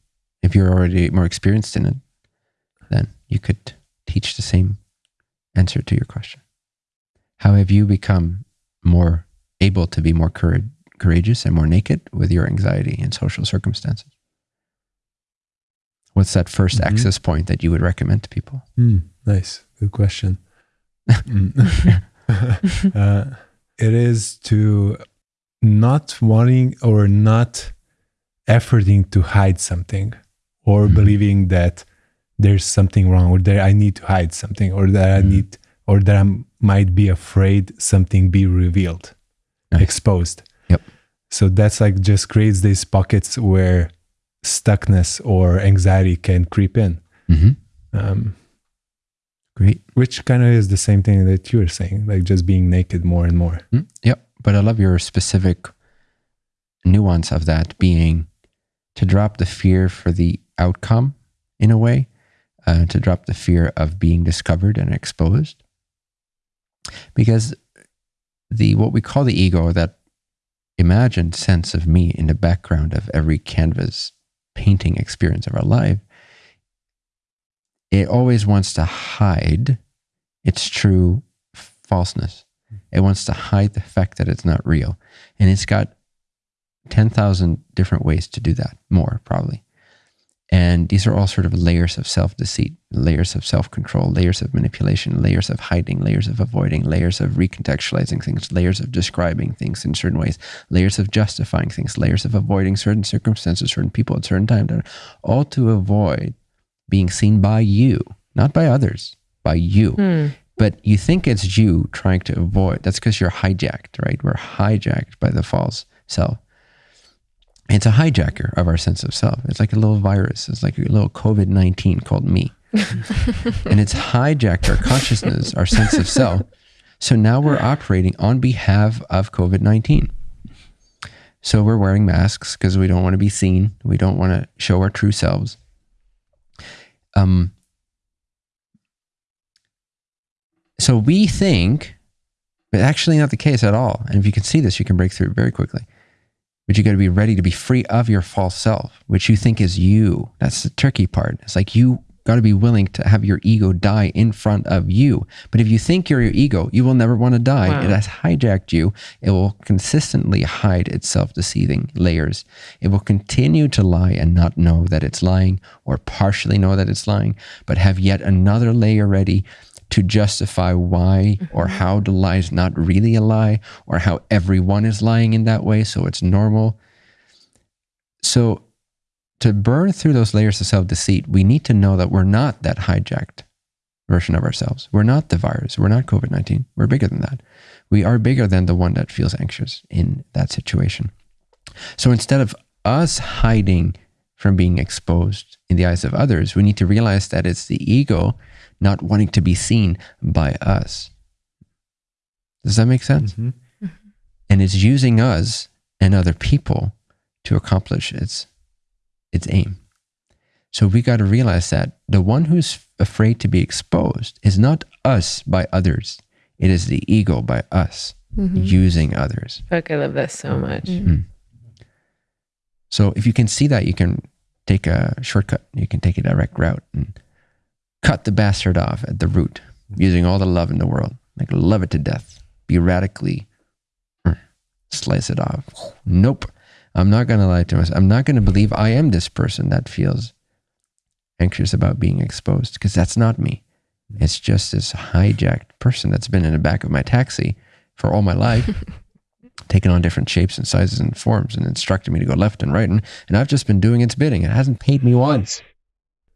If you're already more experienced in it, then you could teach the same answer to your question. How have you become more able to be more courage, courageous and more naked with your anxiety in social circumstances? What's that 1st Mhm. access point that you would recommend to people? Hmm, nice. Good question. Mm. uh, it is to not wanting or not efforting to hide something or Mhm. believing that there's something wrong or that I need to hide something or that I Mhm. need or that I might be afraid something be revealed, Nice. exposed. Yep. So that's like just creates these pockets where stuckness or anxiety can creep in. Mm-hmm. Um, Great. which kind of is the same thing that you were saying, like just being naked more and more. Mm, Yep. But I love your specific nuance of that being to drop the fear for the outcome in a way, uh, to drop the fear of being discovered and exposed. Because the what we call the ego, that imagined sense of me in the background of every canvas painting experience of our life, it always wants to hide its true falseness. It wants to hide the fact that it's not real. And it's got 10,000 different ways to do that, more probably. And these are all sort of layers of self deceit, layers of self control, layers of manipulation, layers of hiding, layers of avoiding, layers of recontextualizing things, layers of describing things in certain ways, layers of justifying things, layers of avoiding certain circumstances, certain people at certain times, all to avoid being seen by you, not by others, by you. Hmm. but you think it's you trying to avoid that's because you're hijacked right? We're hijacked by the false self it's a hijacker of our sense of self. It's like a little virus. It's like a little covid-19 called me. And it's hijacked our consciousness our sense of self. So now we're operating on behalf of covid-19 so we're wearing masks because we don't want to be seen. We don't want to show our true selves. Um, so we think, but actually not the case at all. And if you can see this, you can break through it very quickly. But you got to be ready to be free of your false self, which you think is you. That's the tricky part. It's like you got to be willing to have your ego die in front of you. But if you think you're your ego, you will never want to die. Wow. It has hijacked you. It will consistently hide its self deceiving layers. It will continue to lie and not know that it's lying or partially know that it's lying, but have yet another layer ready to justify why mm-hmm. or how the lie is not really a lie or how everyone is lying in that way. So it's normal. So to burn through those layers of self deceit, we need to know that we're not that hijacked version of ourselves. We're not the virus. We're not COVID 19. We're bigger than that. We are bigger than the one that feels anxious in that situation. So instead of us hiding from being exposed in the eyes of others, we need to realize that it's the ego not wanting to be seen by us. Does that make sense? Mhm. and it's using us and other people to accomplish its its aim. So we got to realize that the one who's afraid to be exposed is not us by others. It is the ego by us Mhm. using others. Fuck, I love that so much. Mm. So if you can see that, you can take a shortcut. You can take a direct route and cut the bastard off at the root using all the love in the world. Like love it to death. Be radically mm, slice it off. Nope. I'm not going to lie to myself. I'm not going to believe I am this person that feels anxious about being exposed because that's not me. It's just this hijacked person that's been in the back of my taxi for all my life, taking on different shapes and sizes and forms and instructing me to go left and right. And, and I've just been doing its bidding. It hasn't paid me once.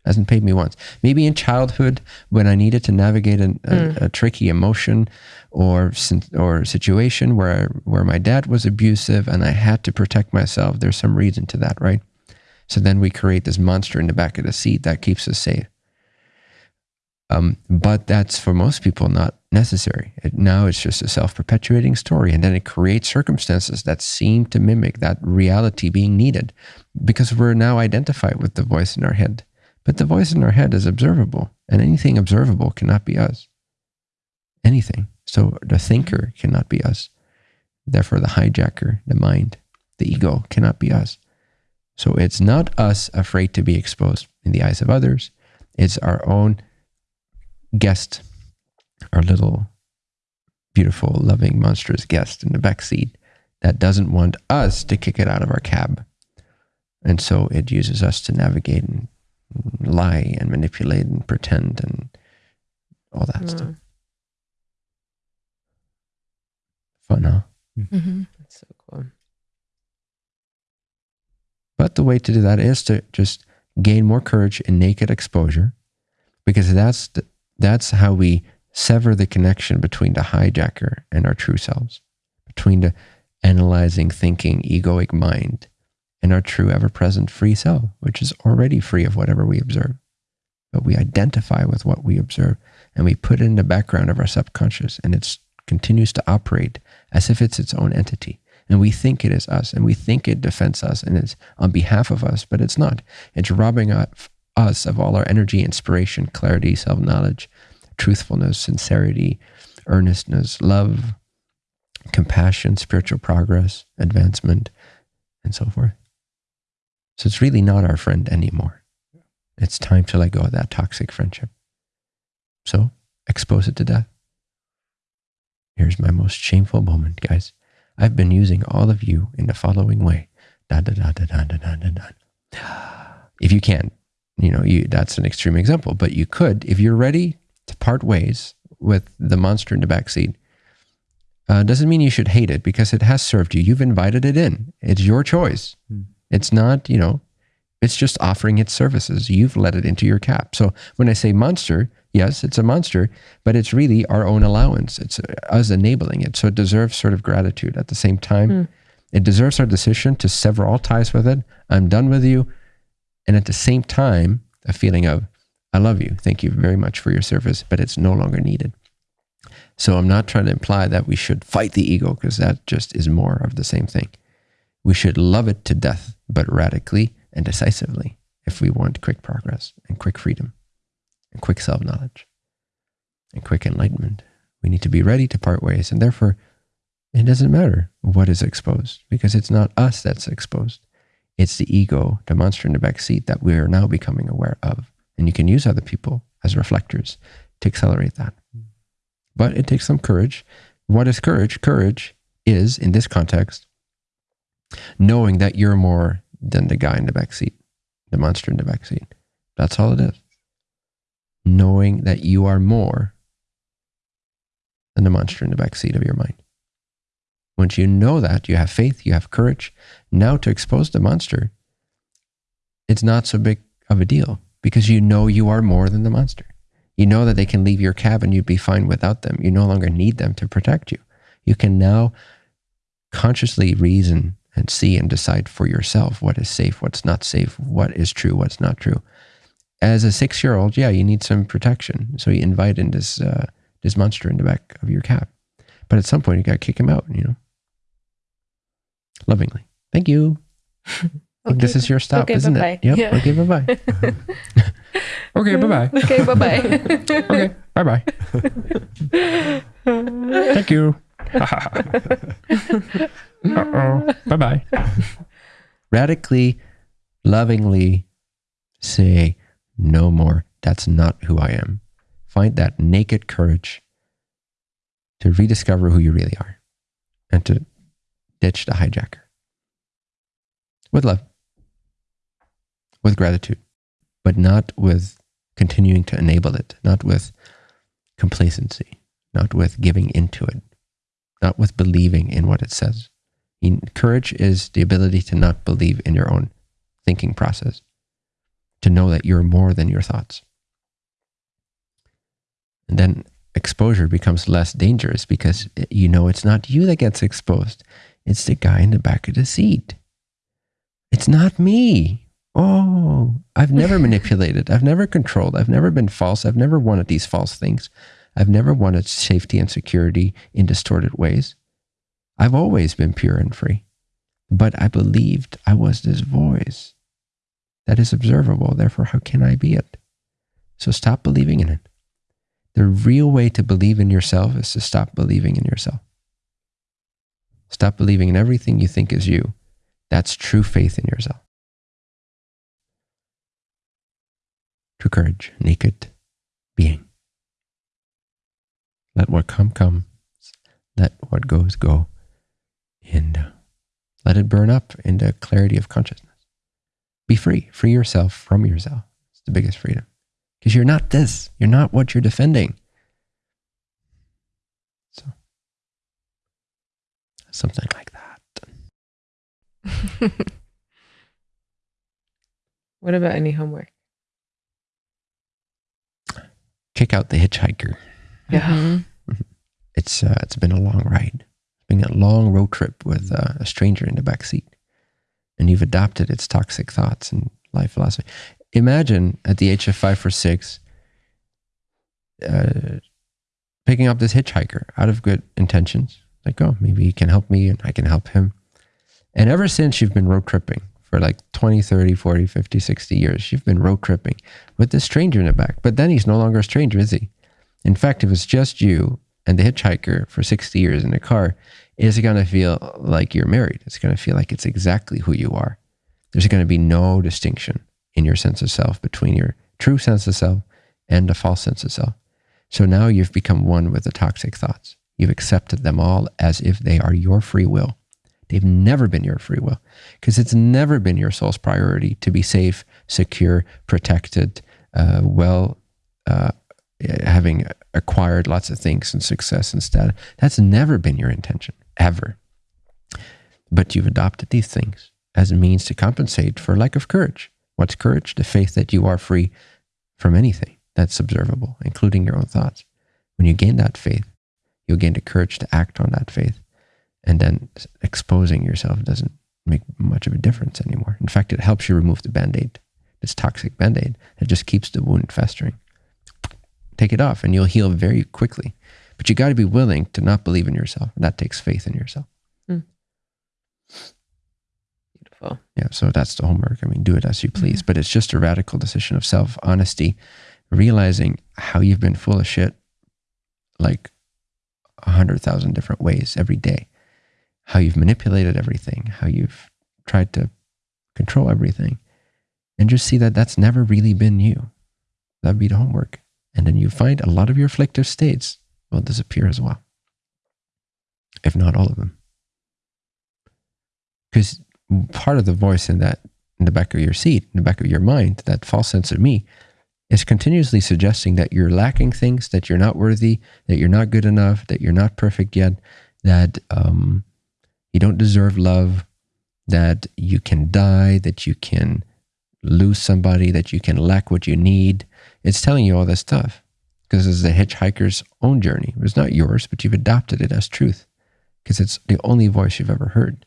Hasn't paid me once. Maybe in childhood when I needed to navigate an, a, a tricky emotion or or situation where where my dad was abusive and I had to protect myself. There's some reason to that, right? So then we create this monster in the back of the seat that keeps us safe. Um, but that's for most people not necessary. It, now it's just a self perpetuating story. And then it creates circumstances that seem to mimic that reality being needed because we're now identified with the voice in our head. But the voice in our head is observable, and anything observable cannot be us. Anything. So the thinker cannot be us. Therefore, the hijacker, the mind, the ego cannot be us. So it's not us afraid to be exposed in the eyes of others. It's our own guest, our little beautiful, loving, monstrous guest in the back seat that doesn't want us to kick it out of our cab. And so it uses us to navigate and lie and manipulate and pretend and all that stuff. Mm, Fun, huh? Mhm. that's so cool. But the way to do that is to just gain more courage in naked exposure, because that's the, that's how we sever the connection between the hijacker and our true selves, between the analyzing, thinking, egoic mind and our true, ever-present free self, which is already free of whatever we observe. But we identify with what we observe and we put it in the background of our subconscious, and it continues to operate as if it's its own entity and we think it is us and we think it defends us and it's on behalf of us, but it's not. It's robbing us of all our energy, inspiration, clarity, self knowledge, truthfulness, sincerity, earnestness, love, compassion, spiritual progress, advancement, and so forth. So it's really not our friend anymore. It's time to let go of that toxic friendship. So expose it to death. Here's my most shameful moment, guys. I've been using all of you in the following way. Da, da, da, da, da, da, da, da, da. If you can't, you know, you, that's an extreme example, but you could, if you're ready to part ways with the monster in the backseat, uh, doesn't mean you should hate it because it has served you. You've invited it in. It's your choice. Hmm. It's not, you know, it's just offering its services. You've let it into your cap. So when I say monster, yes, it's a monster, but it's really our own allowance. It's uh, us enabling it. So it deserves sort of gratitude. At the same time, Hmm. it deserves our decision to sever all ties with it. I'm done with you. And at the same time, a feeling of, I love you. Thank you very much for your service, but it's no longer needed. So I'm not trying to imply that we should fight the ego because that just is more of the same thing. We should love it to death, but radically and decisively if we want quick progress and quick freedom and quick self knowledge and quick enlightenment. We need to be ready to part ways. And therefore, it doesn't matter what is exposed because it's not us that's exposed. It's the ego, the monster in the back seat that we are now becoming aware of. And you can use other people as reflectors to accelerate that. Mm. But it takes some courage. What is courage? Courage is, in this context, knowing that you're more than the guy in the back seat, the monster in the back seat. That's all it is. Knowing that you are more than the monster in the back seat of your mind. Once you know that, you have faith, you have courage. Now to expose the monster, it's not so big of a deal because you know you are more than the monster. You know that they can leave your cabin, you'd be fine without them. You no longer need them to protect you. You can now consciously reason and see and decide for yourself what is safe, what's not safe, what is true, what's not true. As a six-year-old, yeah, you need some protection, so you invite in this uh, this monster in the back of your cab. But at some point, you got to kick him out. You know, Lovingly. Thank you. Think this is your stop, okay, isn't bye-bye. it? Yep. Yeah. Okay, bye bye. Okay, bye bye. Okay, bye bye. Okay, bye bye. Thank you. Uh-oh. Bye bye. Radically, lovingly say no more. That's not who I am. Find that naked courage to rediscover who you really are and to ditch the hijacker with love, with gratitude, but not with continuing to enable it, not with complacency, not with giving into it, not with believing in what it says. Courage is the ability to not believe in your own thinking process, to know that you're more than your thoughts. And then exposure becomes less dangerous because eh, you know it's not you that gets exposed, it's the guy in the back of the seat. It's not me. Oh, I've never manipulated. I've never controlled. I've never been false. I've never wanted these false things. I've never wanted safety and security in distorted ways. I've always been pure and free. But I believed I was this voice that is observable. Therefore, how can I be it? So stop believing in it. The real way to believe in yourself is to stop believing in yourself. Stop believing in everything you think is you. That's true faith in yourself. True courage, naked being. Let what come come. Let what goes go. And uh, let it burn up into clarity of consciousness. Be free. Free yourself from yourself. It's the biggest freedom. Because you're not this. You're not what you're defending. So, something like that. What about any homework? Check out The Hitchhiker. Yeah. It's uh, it's been a long ride. It's a long road trip with uh, a stranger in the back seat, and you've adopted its toxic thoughts and life philosophy. Imagine at the age of five or six, uh, picking up this hitchhiker out of good intentions, like oh maybe he can help me and I can help him. And ever since you've been road tripping for like 20, 30, 40, 50, 60 years, you've been road tripping with this stranger in the back. But then he's no longer a stranger, is he? In fact, if it's just you and the hitchhiker for 60 years in the car, it's going to feel like you're married. It's going to feel like it's exactly who you are. There's going to be no distinction in your sense of self between your true sense of self and the false sense of self. So now you've become one with the toxic thoughts. You've accepted them all as if they are your free will. They've never been your free will because it's never been your soul's priority to be safe, secure, protected, uh, well, uh, having acquired lots of things and success and status. That's never been your intention, ever. But you've adopted these things as a means to compensate for lack of courage. What's courage? The faith that you are free from anything that's observable, including your own thoughts. When you gain that faith, you'll gain the courage to act on that faith. And then exposing yourself doesn't make much of a difference anymore. In fact, it helps you remove the band aid, this toxic band aid that just keeps the wound festering. Take it off and you'll heal very quickly. But you got to be willing to not believe in yourself. And that takes faith in yourself. Mm. Beautiful. Yeah, so that's the homework. I mean, do it as you please, mm-hmm. but it's just a radical decision of self honesty, realizing how you've been full of shit like a hundred thousand different ways every day, how you've manipulated everything, how you've tried to control everything, and just see that that's never really been you. That'd be the homework. And then you find a lot of your afflictive states will disappear as well, if not all of them. Because part of the voice in that in the back of your seat, in the back of your mind, that false sense of me, is continuously suggesting that you're lacking things, that you're not worthy, that you're not good enough, that you're not perfect yet, that um, you don't deserve love, that you can die, that you can lose somebody, that you can lack what you need. It's telling you all this stuff because it's the hitchhiker's own journey. It's not yours, but you've adopted it as truth because it's the only voice you've ever heard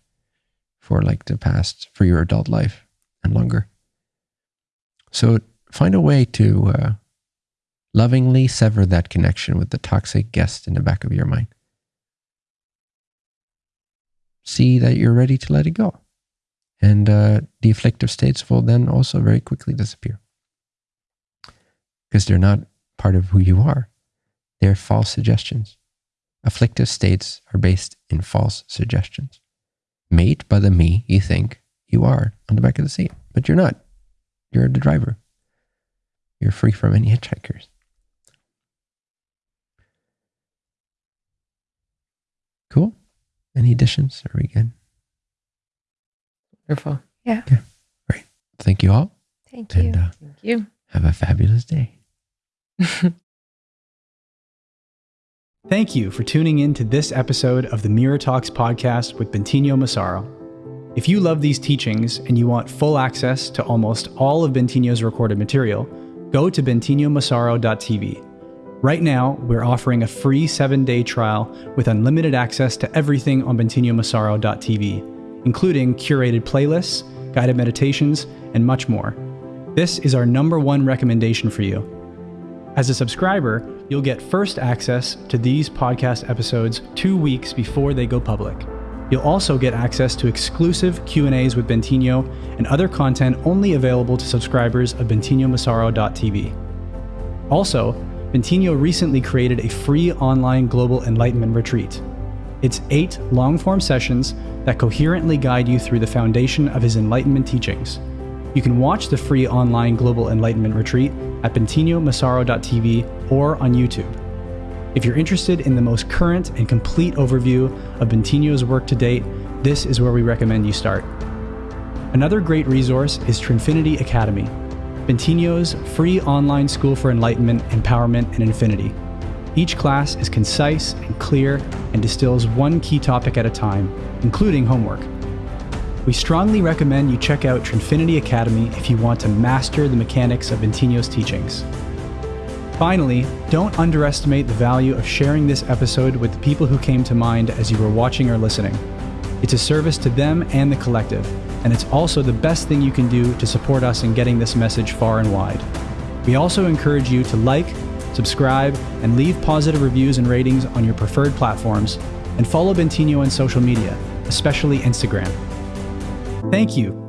for like the past, for your adult life and longer. So find a way to uh, lovingly sever that connection with the toxic guest in the back of your mind. see that you're ready to let it go. And uh, the afflictive states will then also very quickly disappear because they're not part of who you are. They're false suggestions. Afflictive states are based in false suggestions, made by the me you think you are on the back of the seat, but you're not. You're the driver. You're free from any hitchhikers. Cool. Any additions? Are we good? Wonderful. Yeah. Yeah. Great. Thank you all. Thank you. And uh, Thank you. have a fabulous day. Thank you for tuning in to this episode of the Mirror Talks podcast with Bentinho Massaro. If you love these teachings and you want full access to almost all of Bentinho's recorded material, go to bentinhomassaro.tv. Right now, we're offering a free seven day trial with unlimited access to everything on bentinhomassaro.tv, including curated playlists, guided meditations, and much more. This is our number one recommendation for you. As a subscriber, you'll get first access to these podcast episodes 2 weeks before they go public. You'll also get access to exclusive Q&As with Bentinho and other content only available to subscribers of bentinhomassaro.tv. Also, Bentinho recently created a free online global enlightenment retreat. It's 8 long-form sessions that coherently guide you through the foundation of his enlightenment teachings. You can watch the free online Global Enlightenment Retreat at bentinhomassaro.tv or on YouTube. If you're interested in the most current and complete overview of Bentinho's work to date, this is where we recommend you start. Another great resource is Trinfinity Academy, Bentinho's free online school for enlightenment, empowerment, and infinity. Each class is concise and clear and distills one key topic at a time, including homework. We strongly recommend you check out Trinfinity Academy if you want to master the mechanics of Bentinho's teachings. Finally, don't underestimate the value of sharing this episode with the people who came to mind as you were watching or listening. It's a service to them and the collective, and it's also the best thing you can do to support us in getting this message far and wide. We also encourage you to like, subscribe, and leave positive reviews and ratings on your preferred platforms, and follow Bentinho on social media, especially Instagram. Thank you